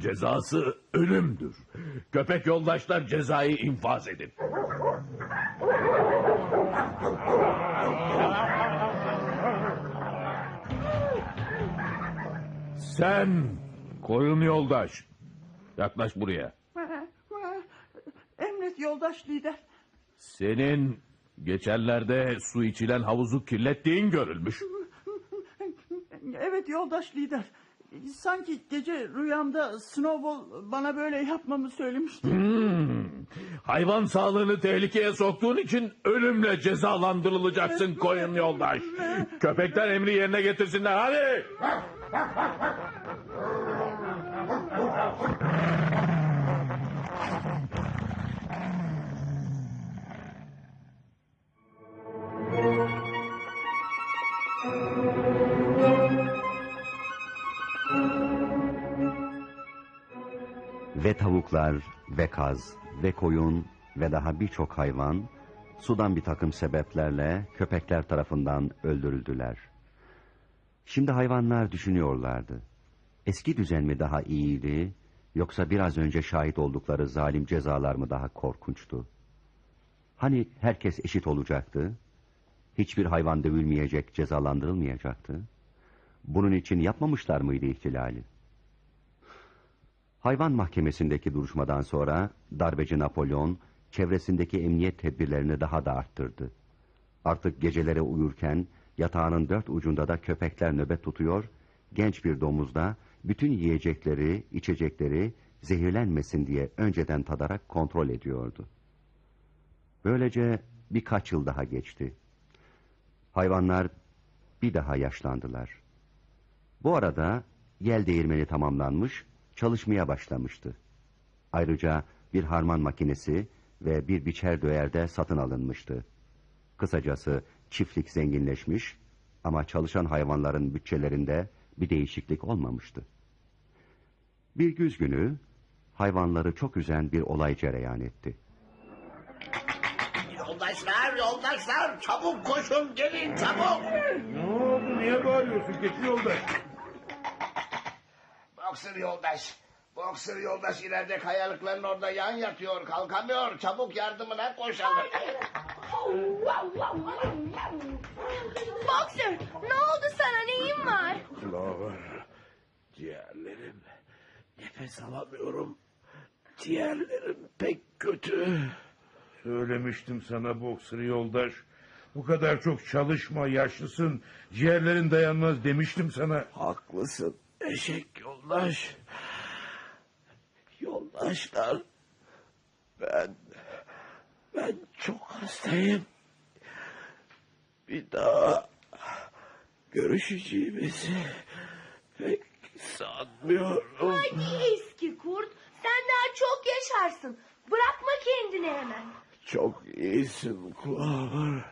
Cezası ölümdür. Köpek yoldaşlar cezayı infaz edin. Sen koyun yoldaş. Yaklaş buraya. Emret yoldaş lider. Senin geçenlerde su içilen havuzu kirlettiğin görülmüş. Evet yoldaş lider. Sanki gece rüyamda Snowball bana böyle yapmamı söylemişti. Hmm. Hayvan sağlığını tehlikeye soktuğun için ölümle cezalandırılacaksın koyun yoldaş. Köpekler emri yerine getirsinler hadi. Ve tavuklar, ve kaz, ve koyun ve daha birçok hayvan sudan bir takım sebeplerle köpekler tarafından öldürüldüler. Şimdi hayvanlar düşünüyorlardı. Eski düzen mi daha iyiydi yoksa biraz önce şahit oldukları zalim cezalar mı daha korkunçtu? Hani herkes eşit olacaktı? Hiçbir hayvan dövülmeyecek, cezalandırılmayacaktı? Bunun için yapmamışlar mıydı ihtilali? Hayvan mahkemesindeki duruşmadan sonra darbeci Napolyon çevresindeki emniyet tedbirlerini daha da arttırdı. Artık gecelere uyurken yatağının dört ucunda da köpekler nöbet tutuyor, genç bir domuz da bütün yiyecekleri, içecekleri zehirlenmesin diye önceden tadarak kontrol ediyordu. Böylece birkaç yıl daha geçti. Hayvanlar bir daha yaşlandılar. Bu arada yel değirmeni tamamlanmış, çalışmaya başlamıştı. Ayrıca bir harman makinesi ve bir biçer döyer de satın alınmıştı. Kısacası çiftlik zenginleşmiş ama çalışan hayvanların bütçelerinde bir değişiklik olmamıştı. Bir güz günü hayvanları çok üzen bir olay cereyan etti. Yoldaşlar, yoldaşlar çabuk koşun gelin çabuk. Ne oldu niye bağırıyorsun keçi yoldaş? Boxer yoldaş. Boxer yoldaş ileride kayalıkların orada yan yatıyor kalkamıyor. Çabuk yardımına koşalım. Boxer ne oldu sana neyin var? Clover, ciğerlerim. Nefes alamıyorum. Ciğerlerim pek kötü. Söylemiştim sana boksör yoldaş. Bu kadar çok çalışma yaşlısın. Ciğerlerin dayanmaz demiştim sana. Haklısın eşek yoldaş. Yoldaşlar. Ben... Ben çok hastayım. Bir daha görüşeceğimizi pek sanmıyorum. Hadi eski kurt sen daha çok yaşarsın. Bırakma kendini hemen. Çok iyisin Clover.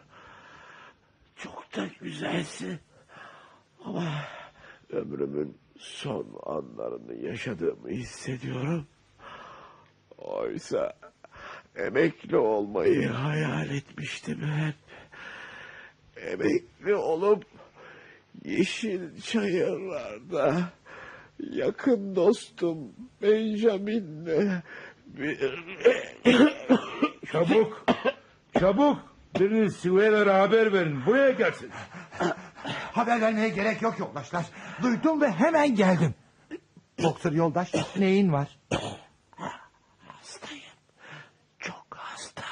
Çok da güzelsin. Ama ömrümün son anlarını yaşadığımı hissediyorum. Oysa emekli olmayı hayal etmiştim hep. Emekli olup yeşil çayırlarda yakın dostum Benjamin'le bir... Çabuk, çabuk. Biriniz Siveyler'e haber verin. Buraya gelsin. Haber vermeye gerek yok yoldaşlar. Duydum ve hemen geldim. Boksör yoldaş neyin var? Hastayım. Çok hasta.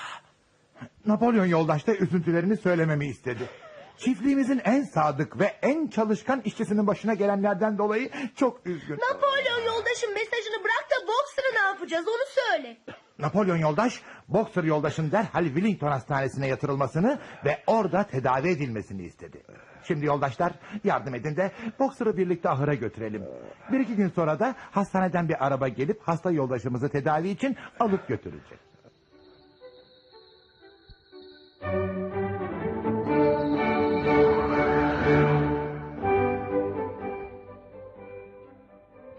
Napolyon yoldaş da üzüntülerini söylememi istedi. Çiftliğimizin en sadık ve en çalışkan işçisinin başına gelenlerden dolayı çok üzgün. Napolyon yoldaşın mesajını bırak da yapacağız onu söyle. Napolyon yoldaş, Boxer yoldaşın derhal Wellington Hastanesi'ne yatırılmasını ve orada tedavi edilmesini istedi. Şimdi yoldaşlar yardım edin de Boxer'ı birlikte ahıra götürelim. Bir iki gün sonra da hastaneden bir araba gelip hasta yoldaşımızı tedavi için alıp götürecek.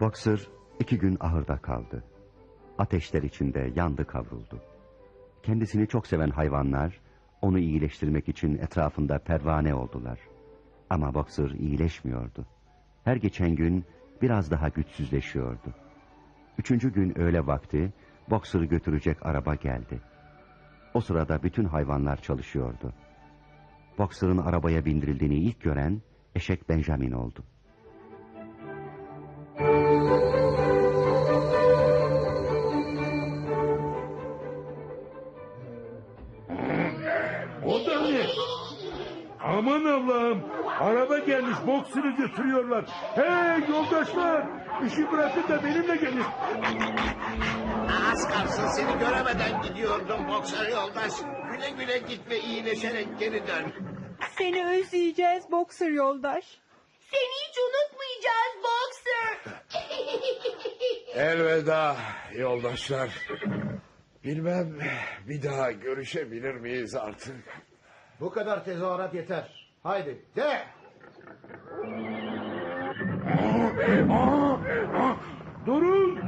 Boxer iki gün ahırda kaldı. Ateşler içinde yandı kavruldu. Kendisini çok seven hayvanlar onu iyileştirmek için etrafında pervane oldular. Ama Boxer iyileşmiyordu. Her geçen gün biraz daha güçsüzleşiyordu. Üçüncü gün öğle vakti Boxer'ı götürecek araba geldi. O sırada bütün hayvanlar çalışıyordu. Boxer'ın arabaya bindirildiğini ilk gören eşek Benjamin oldu. Araba gelmiş boksörü götürüyorlar. Hey yoldaşlar. işi bırakın da benimle gelin. Az kalsın seni göremeden gidiyordum boksör yoldaş. Güle güle git ve iyileşerek geri dön. Seni özleyeceğiz Boxer yoldaş. Seni hiç unutmayacağız Boxer. Elveda yoldaşlar. Bilmem bir daha görüşebilir miyiz artık? Bu kadar tezahürat yeter. Haydi de. Durun.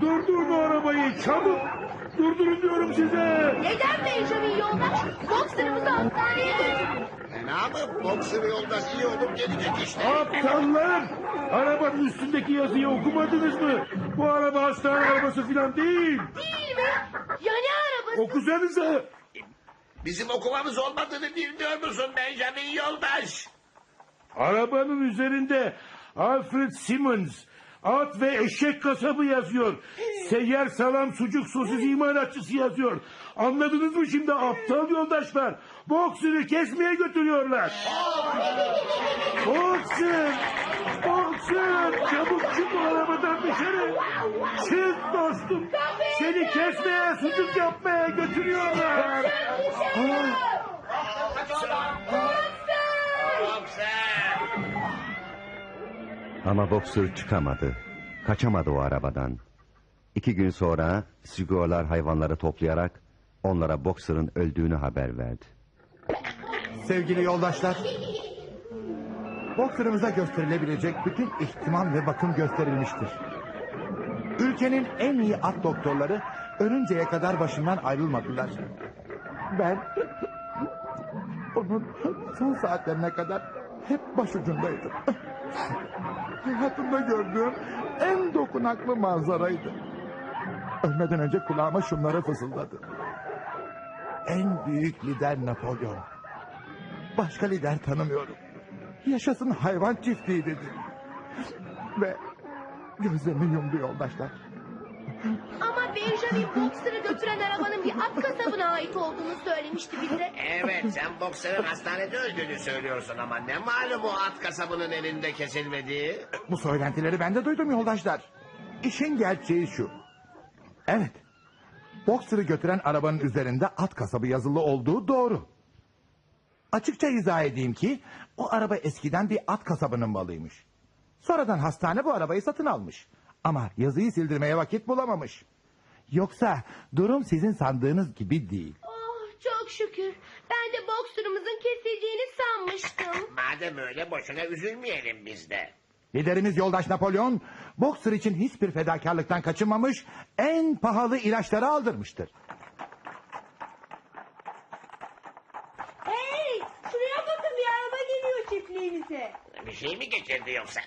Durdurun o arabayı çabuk. Durdurun diyorum size. Neden Benjamin yoldaş? Boxer'ımızı hastaneye götür. Fena mı? Boksör yoldaş iyi olup gelecek işte. Aptallar! Arabanın üstündeki yazıyı okumadınız mı? Bu araba hastane arabası falan değil. Değil mi? Ya ne arabası? Okusanıza. Bizim okumamız olmadığını bilmiyor musun Benjamin yoldaş? Arabanın üzerinde Alfred Simmons at ve eşek kasabı yazıyor. Seyyar salam sucuk sosis imalatçısı yazıyor. Anladınız mı şimdi aptal yoldaşlar? Boksörü kesmeye götürüyorlar. Boksör! Boksör! Çabuk çık o arabadan dışarı. Çık dostum. Seni kesmeye, sucuk yapmaya götürüyorlar. Ama Boxer çıkamadı. Kaçamadı o arabadan. İki gün sonra Sigorlar hayvanları toplayarak onlara Boxer'ın öldüğünü haber verdi. Sevgili yoldaşlar, Boxer'ımıza gösterilebilecek bütün ihtimam ve bakım gösterilmiştir. Ülkenin en iyi at doktorları ölünceye kadar başından ayrılmadılar. Ben onun son saatlerine kadar hep başucundaydım. Hayatımda gördüğüm en dokunaklı manzaraydı. Ölmeden önce kulağıma şunları fısıldadı. En büyük lider Napolyon. Başka lider tanımıyorum. Yaşasın hayvan çiftliği dedi. Ve gözlerini yumdu yoldaşlar. Ama Benjamin Boxer'ı götüren arabanın bir at kasabına ait olduğunu söylemişti bize. Evet sen boksörün hastanede öldüğünü söylüyorsun ama ne malum o at kasabının elinde kesilmediği? Bu söylentileri ben de duydum yoldaşlar. İşin gerçeği şu. Evet. Boxer'ı götüren arabanın üzerinde at kasabı yazılı olduğu doğru. Açıkça izah edeyim ki o araba eskiden bir at kasabının malıymış. Sonradan hastane bu arabayı satın almış. Ama yazıyı sildirmeye vakit bulamamış. Yoksa durum sizin sandığınız gibi değil. Oh çok şükür. Ben de Boxer'ımızın kesildiğini sanmıştım. Madem öyle boşuna üzülmeyelim biz de. Liderimiz yoldaş Napolyon, Boxer için hiçbir fedakarlıktan kaçınmamış, en pahalı ilaçları aldırmıştır. Hey şuraya bakın bir araba geliyor çiftliğimize. Bir şey mi geçirdi yoksa?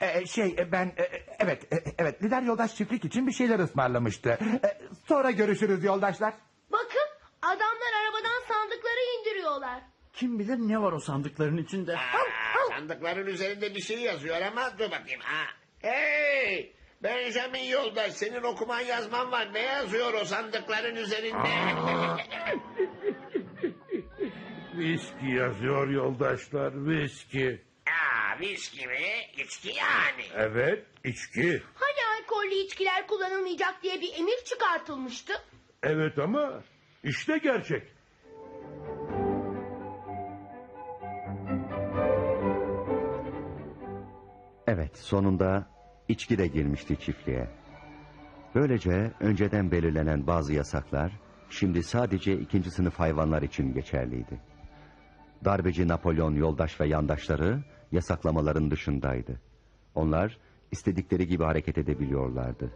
Ee, şey e, ben e, evet e, evet lider yoldaş çiftlik için bir şeyler ısmarlamıştı. E, sonra görüşürüz yoldaşlar. Bakın adamlar arabadan sandıkları indiriyorlar. Kim bilir ne var o sandıkların içinde. Aa, sandıkların üzerinde bir şey yazıyor ama dur bakayım. Ha. Hey! Benjamin yoldaş senin okuman yazman var. Ne yazıyor o sandıkların üzerinde? Viski yazıyor yoldaşlar viski. Aa, viski mi? İçki yani. Evet içki. Hani alkollü içkiler kullanılmayacak diye bir emir çıkartılmıştı. Evet ama işte gerçek. Evet, sonunda içki de girmişti çiftliğe. Böylece önceden belirlenen bazı yasaklar şimdi sadece ikinci sınıf hayvanlar için geçerliydi. Darbeci Napolyon yoldaş ve yandaşları yasaklamaların dışındaydı. Onlar istedikleri gibi hareket edebiliyorlardı.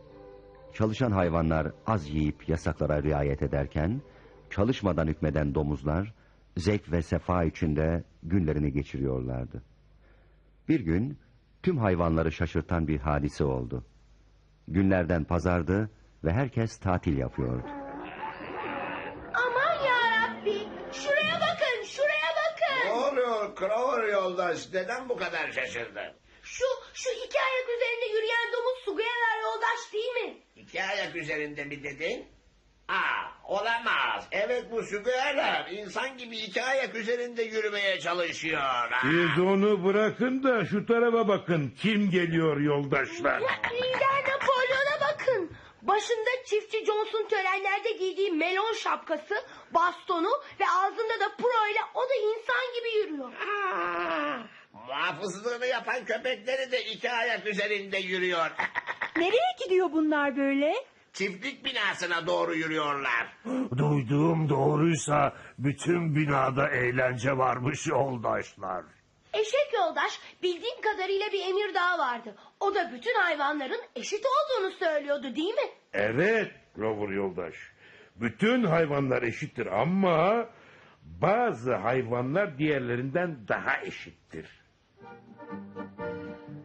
Çalışan hayvanlar az yiyip yasaklara riayet ederken, çalışmadan hükmeden domuzlar zevk ve sefa içinde günlerini geçiriyorlardı. Bir gün tüm hayvanları şaşırtan bir hadise oldu. Günlerden pazardı ve herkes tatil yapıyordu. Yoldaş? Neden bu kadar şaşırdın? Şu şu iki ayak üzerinde yürüyen domuz Sugayalar yoldaş değil mi? İki ayak üzerinde mi dedin? Aa, olamaz. Evet bu sügüyeler insan gibi iki ayak üzerinde yürümeye çalışıyor. Aa. Siz onu bırakın da şu tarafa bakın. Kim geliyor yoldaşlar? Lider bakın. Başında çiftçi Johnson törenlerde giydiği melon şapkası, bastonu ve ağzında da pro ile o da insan gibi yürüyor. Muhafızlığını yapan köpekleri de iki ayak üzerinde yürüyor. Nereye gidiyor bunlar böyle? Çiftlik binasına doğru yürüyorlar. Duyduğum doğruysa bütün binada eğlence varmış yoldaşlar. Eşek yoldaş bildiğim kadarıyla bir emir daha vardı. O da bütün hayvanların eşit olduğunu söylüyordu değil mi? Evet Clover yoldaş. Bütün hayvanlar eşittir ama bazı hayvanlar diğerlerinden daha eşittir.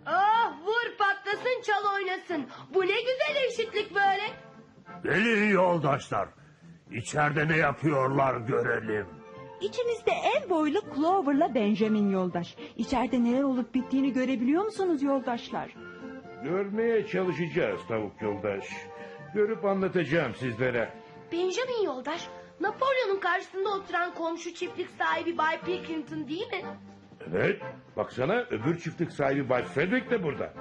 Ah vur patlasın çal oynasın. Bu ne güzel eşitlik böyle. Gelin yoldaşlar. İçeride ne yapıyorlar görelim. İçinizde en boylu Clover'la Benjamin yoldaş. İçeride neler olup bittiğini görebiliyor musunuz yoldaşlar? Görmeye çalışacağız tavuk yoldaş. Görüp anlatacağım sizlere. Benjamin yoldaş Napolyon'un karşısında oturan komşu çiftlik sahibi Bay Pilkington değil mi? Evet, baksana öbür çiftlik sahibi Bay Frederick de burada.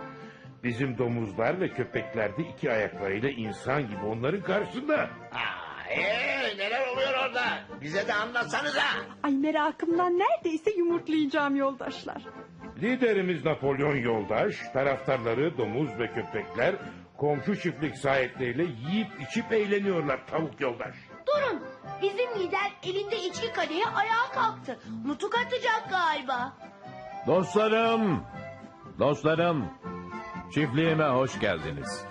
Bizim domuzlar ve köpekler de iki ayaklarıyla insan gibi onların karşısında. Aa, ee, neler oluyor orada? Bize de anlatsanıza. Ay merakımdan neredeyse yumurtlayacağım yoldaşlar. Liderimiz Napolyon Yoldaş, taraftarları domuz ve köpekler komşu çiftlik sahipleriyle yiyip içip eğleniyorlar tavuk yoldaş. Durun bizim lider elinde içki kadehi ayağa kalktı. Nutuk atacak galiba. Dostlarım, dostlarım, çiftliğime hoş geldiniz.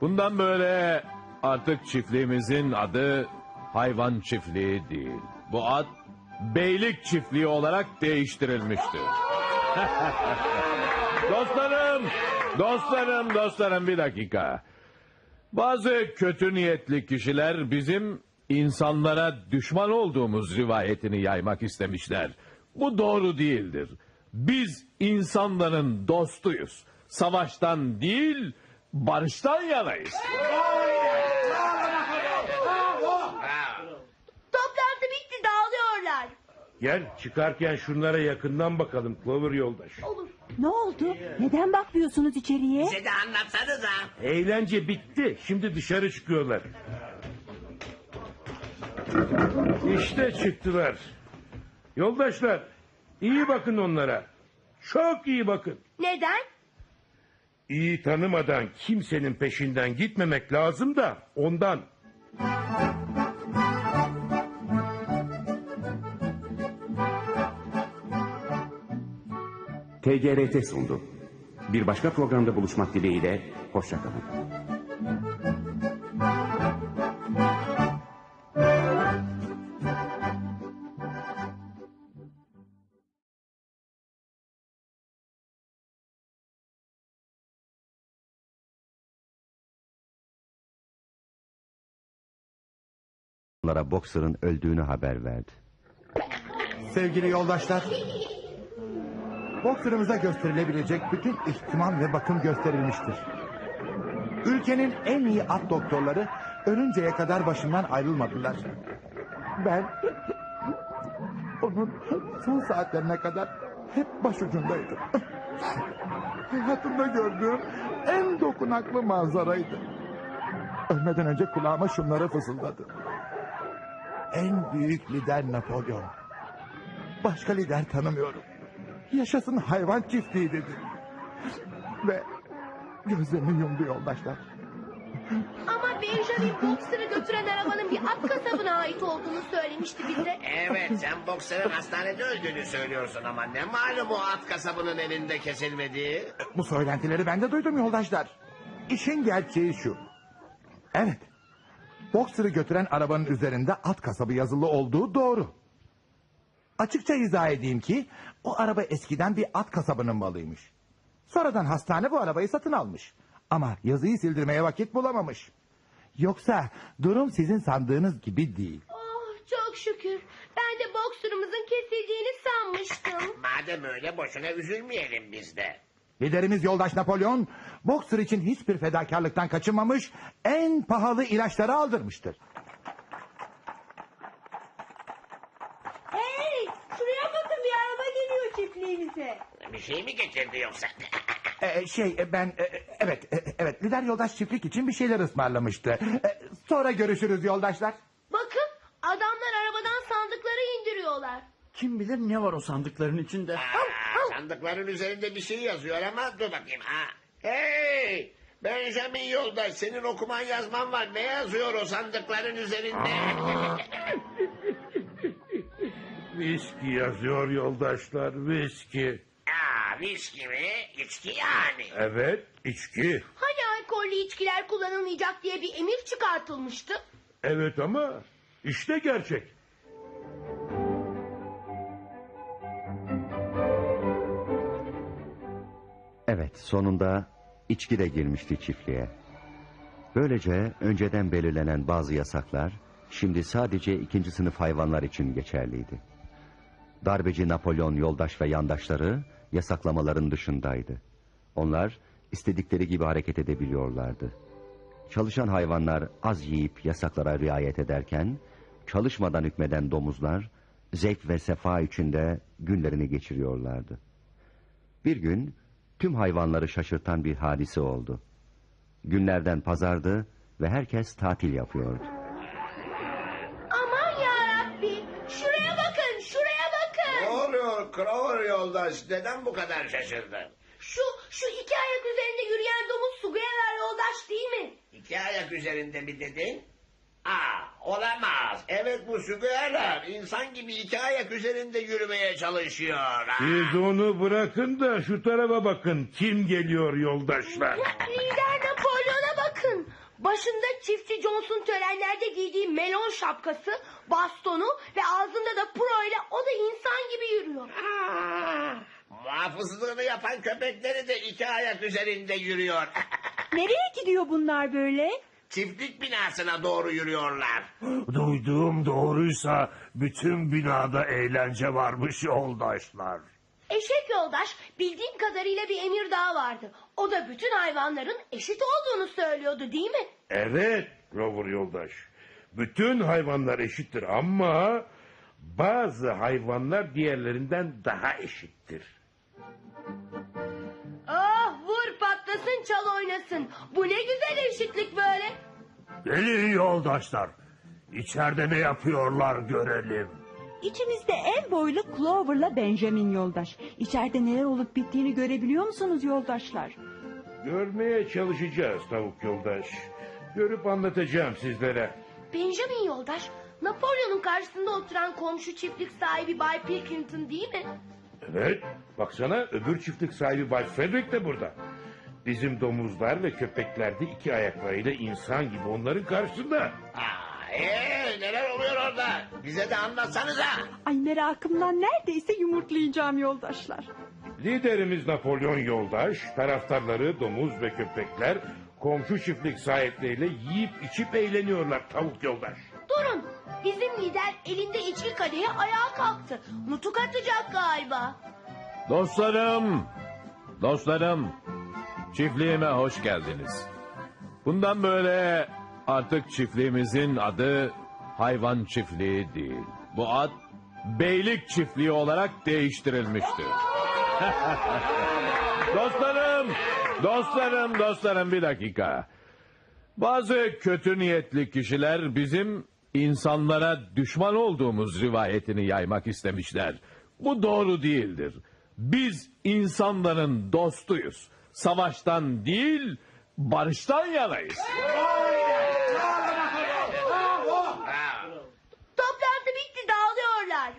Bundan böyle artık çiftliğimizin adı hayvan çiftliği değil. Bu ad beylik çiftliği olarak değiştirilmiştir. dostlarım, dostlarım, dostlarım bir dakika. Bazı kötü niyetli kişiler bizim insanlara düşman olduğumuz rivayetini yaymak istemişler. Bu doğru değildir. Biz insanların dostuyuz. Savaştan değil, barıştan yanayız. Toplantı bitti dağılıyorlar. Gel çıkarken şunlara yakından bakalım Clover Yoldaş. Ne oldu? Neden bakmıyorsunuz içeriye? Bize de anlatsanıza. Eğlence bitti. Şimdi dışarı çıkıyorlar. İşte çıktılar. Yoldaşlar iyi bakın onlara. Çok iyi bakın. Neden? İyi tanımadan kimsenin peşinden gitmemek lazım da ondan. TGRT sundu. Bir başka programda buluşmak dileğiyle, hoşçakalın. Onlara Boxer'ın öldüğünü haber verdi. Sevgili yoldaşlar, Boxer'ımıza gösterilebilecek bütün ihtimam ve bakım gösterilmiştir. Ülkenin en iyi at doktorları ölünceye kadar başımdan ayrılmadılar. Ben onun son saatlerine kadar hep başucundaydım. Hayatımda gördüğüm en dokunaklı manzaraydı. Ölmeden önce kulağıma şunları fısıldadı. En büyük lider Napolyon. Başka lider tanımıyorum. Yaşasın hayvan çiftliği dedi. Ve gözlerini yumdu yoldaşlar. Ama Benjamin Boxer'ı götüren arabanın bir at kasabına ait olduğunu söylemişti bize. Evet sen boksörün hastanede öldüğünü söylüyorsun ama ne malum o at kasabının elinde kesilmediği. Bu söylentileri ben de duydum yoldaşlar. İşin gerçeği şu. Evet. Boxer'ı götüren arabanın üzerinde at kasabı yazılı olduğu doğru. Açıkça izah edeyim ki o araba eskiden bir at kasabının malıymış. Sonradan hastane bu arabayı satın almış. Ama yazıyı sildirmeye vakit bulamamış. Yoksa durum sizin sandığınız gibi değil. Oh çok şükür. Ben de Boxer'ımızın kesildiğini sanmıştım. Madem öyle boşuna üzülmeyelim biz de. Liderimiz yoldaş Napolyon, Boxer için hiçbir fedakarlıktan kaçınmamış, en pahalı ilaçları aldırmıştır. Hey şuraya bakın bir araba geliyor çiftliğimize. Bir şey mi getirdi yoksa? Ee, şey e, ben e, evet e, evet lider yoldaş çiftlik için bir şeyler ısmarlamıştı. E, sonra görüşürüz yoldaşlar. Bakın adamlar arabadan sandıkları indiriyorlar. Kim bilir ne var o sandıkların içinde. Sandıkların üzerinde bir şey yazıyor ama dur bakayım. Ha. Hey! Benjamin Yoldaş senin okuman yazman var. Ne yazıyor o sandıkların üzerinde? Viski yazıyor yoldaşlar viski. Aa, viski mi? İçki yani. Evet içki. Hani alkollü içkiler kullanılmayacak diye bir emir çıkartılmıştı. Evet ama işte gerçek. Evet, sonunda içki de girmişti çiftliğe. Böylece önceden belirlenen bazı yasaklar şimdi sadece ikinci sınıf hayvanlar için geçerliydi. Darbeci Napolyon yoldaş ve yandaşları yasaklamaların dışındaydı. Onlar istedikleri gibi hareket edebiliyorlardı. Çalışan hayvanlar az yiyip yasaklara riayet ederken, çalışmadan hükmeden domuzlar zevk ve sefa içinde günlerini geçiriyorlardı. Bir gün tüm hayvanları şaşırtan bir hadise oldu. Günlerden pazardı ve herkes tatil yapıyordu. Crower Yoldaş? Neden bu kadar şaşırdın? Şu şu iki ayak üzerinde yürüyen domuz Sugayalar yoldaş değil mi? İki ayak üzerinde mi dedin? Aa, olamaz. Evet bu sügüyeler insan gibi iki ayak üzerinde yürümeye çalışıyor. Ha? Siz onu bırakın da şu tarafa bakın. Kim geliyor yoldaşlar? Lider bakın. Başında çiftçi Johnson törenlerde giydiği melon şapkası, bastonu ve ağzında da pro ile o da insan gibi yürüyor. Muhafızlığını yapan köpekleri de iki ayak üzerinde yürüyor. Nereye gidiyor bunlar böyle? Çiftlik binasına doğru yürüyorlar. Duyduğum doğruysa bütün binada eğlence varmış yoldaşlar. Eşek yoldaş bildiğim kadarıyla bir emir daha vardı. O da bütün hayvanların eşit olduğunu söylüyordu değil mi? Evet Rover yoldaş. Bütün hayvanlar eşittir ama bazı hayvanlar diğerlerinden daha eşittir. Ah vur patlasın çal oynasın. Bu ne güzel eşitlik böyle. Gelin yoldaşlar. İçeride ne yapıyorlar görelim. İçimizde en boylu Clover'la Benjamin yoldaş. İçeride neler olup bittiğini görebiliyor musunuz yoldaşlar? Görmeye çalışacağız tavuk yoldaş. Görüp anlatacağım sizlere. Benjamin yoldaş Napolyon'un karşısında oturan komşu çiftlik sahibi Bay Pilkington değil mi? Evet, baksana öbür çiftlik sahibi Bay Frederick de burada. Bizim domuzlar ve köpekler de iki ayaklarıyla insan gibi onların karşısında. Aa, ee, neler oluyor orada? Bize de anlatsanıza. Ay merakımdan neredeyse yumurtlayacağım yoldaşlar. Liderimiz Napolyon Yoldaş, taraftarları domuz ve köpekler komşu çiftlik sahipleriyle yiyip içip eğleniyorlar tavuk yoldaş. Durun bizim lider elinde içki kadehi ayağa kalktı. Nutuk atacak galiba. Dostlarım, dostlarım, çiftliğime hoş geldiniz. Bundan böyle artık çiftliğimizin adı hayvan çiftliği değil. Bu ad beylik çiftliği olarak değiştirilmiştir. Dostlarım, dostlarım, dostlarım bir dakika. Bazı kötü niyetli kişiler bizim insanlara düşman olduğumuz rivayetini yaymak istemişler. Bu doğru değildir. Biz insanların dostuyuz. Savaştan değil, barıştan yanayız. Toplantı bitti dağılıyorlar.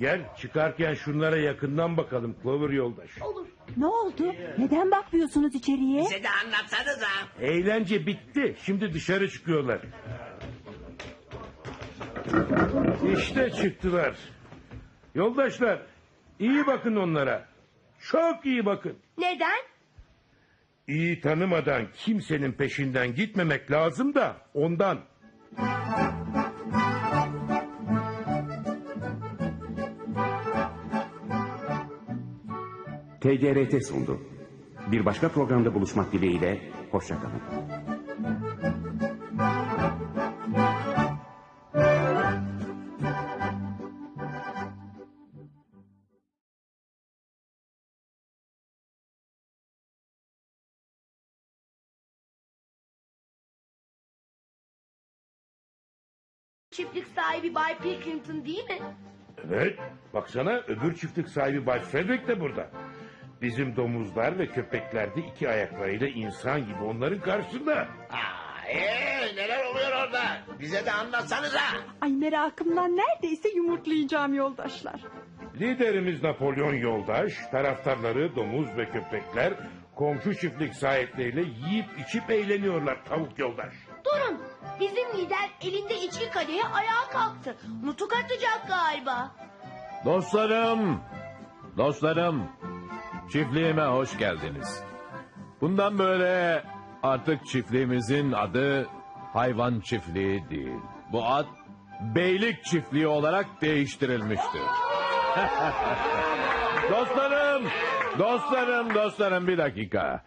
Gel çıkarken şunlara yakından bakalım Clover yoldaş. Olur. Ne oldu? Neden bakmıyorsunuz içeriye? Bize de anlatsanıza. Eğlence bitti. Şimdi dışarı çıkıyorlar. İşte çıktılar. Yoldaşlar iyi bakın onlara. Çok iyi bakın. Neden? İyi tanımadan kimsenin peşinden gitmemek lazım da ondan. TGRT sundu. Bir başka programda buluşmak dileğiyle, hoşçakalın. Çiftlik sahibi Bay Pilkington değil mi? Evet. Baksana öbür çiftlik sahibi Bay Frederick de burada. Bizim domuzlar ve köpekler de iki ayaklarıyla insan gibi onların karşısında. Ee, neler oluyor orada? Bize de anlatsanıza. Ay merakımdan neredeyse yumurtlayacağım yoldaşlar. Liderimiz Napolyon Yoldaş, taraftarları domuz ve köpekler komşu çiftlik sahipleriyle yiyip içip eğleniyorlar tavuk yoldaş. Durun. Bizim lider elinde içki kadehi ayağa kalktı. Nutuk atacak galiba. Dostlarım, dostlarım, çiftliğime hoş geldiniz. Bundan böyle artık çiftliğimizin adı hayvan çiftliği değil. Bu ad beylik çiftliği olarak değiştirilmiştir. dostlarım, dostlarım, dostlarım bir dakika.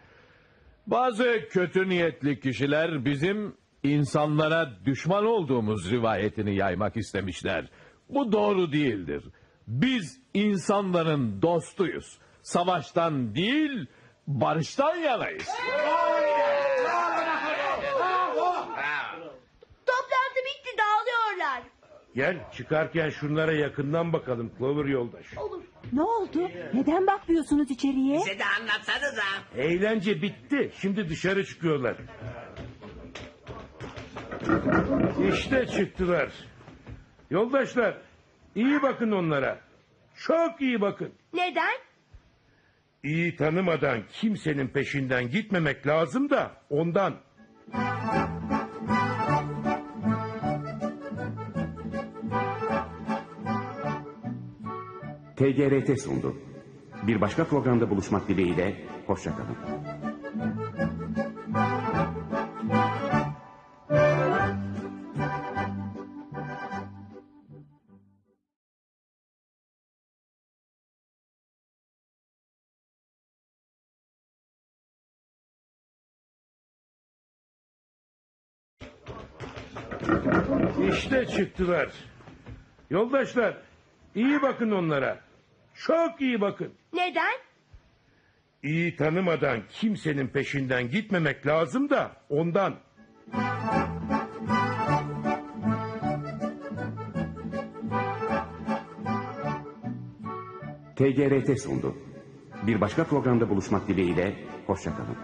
Bazı kötü niyetli kişiler bizim insanlara düşman olduğumuz rivayetini yaymak istemişler. Bu doğru değildir. Biz insanların dostuyuz. Savaştan değil, barıştan yanayız. Toplantı bitti dağılıyorlar. Gel çıkarken şunlara yakından bakalım Clover Yoldaş. Olur. Ne oldu? Neden bakmıyorsunuz içeriye? Bize de anlatsanıza. Eğlence bitti. Şimdi dışarı çıkıyorlar. İşte çıktılar. Yoldaşlar iyi bakın onlara. Çok iyi bakın. Neden? İyi tanımadan kimsenin peşinden gitmemek lazım da ondan. TGRT sundu. Bir başka programda buluşmak dileğiyle, hoşçakalın. Çıktılar. Yoldaşlar iyi bakın onlara. Çok iyi bakın. Neden? İyi tanımadan kimsenin peşinden gitmemek lazım da ondan. TGRT sundu. Bir başka programda buluşmak dileğiyle, hoşçakalın.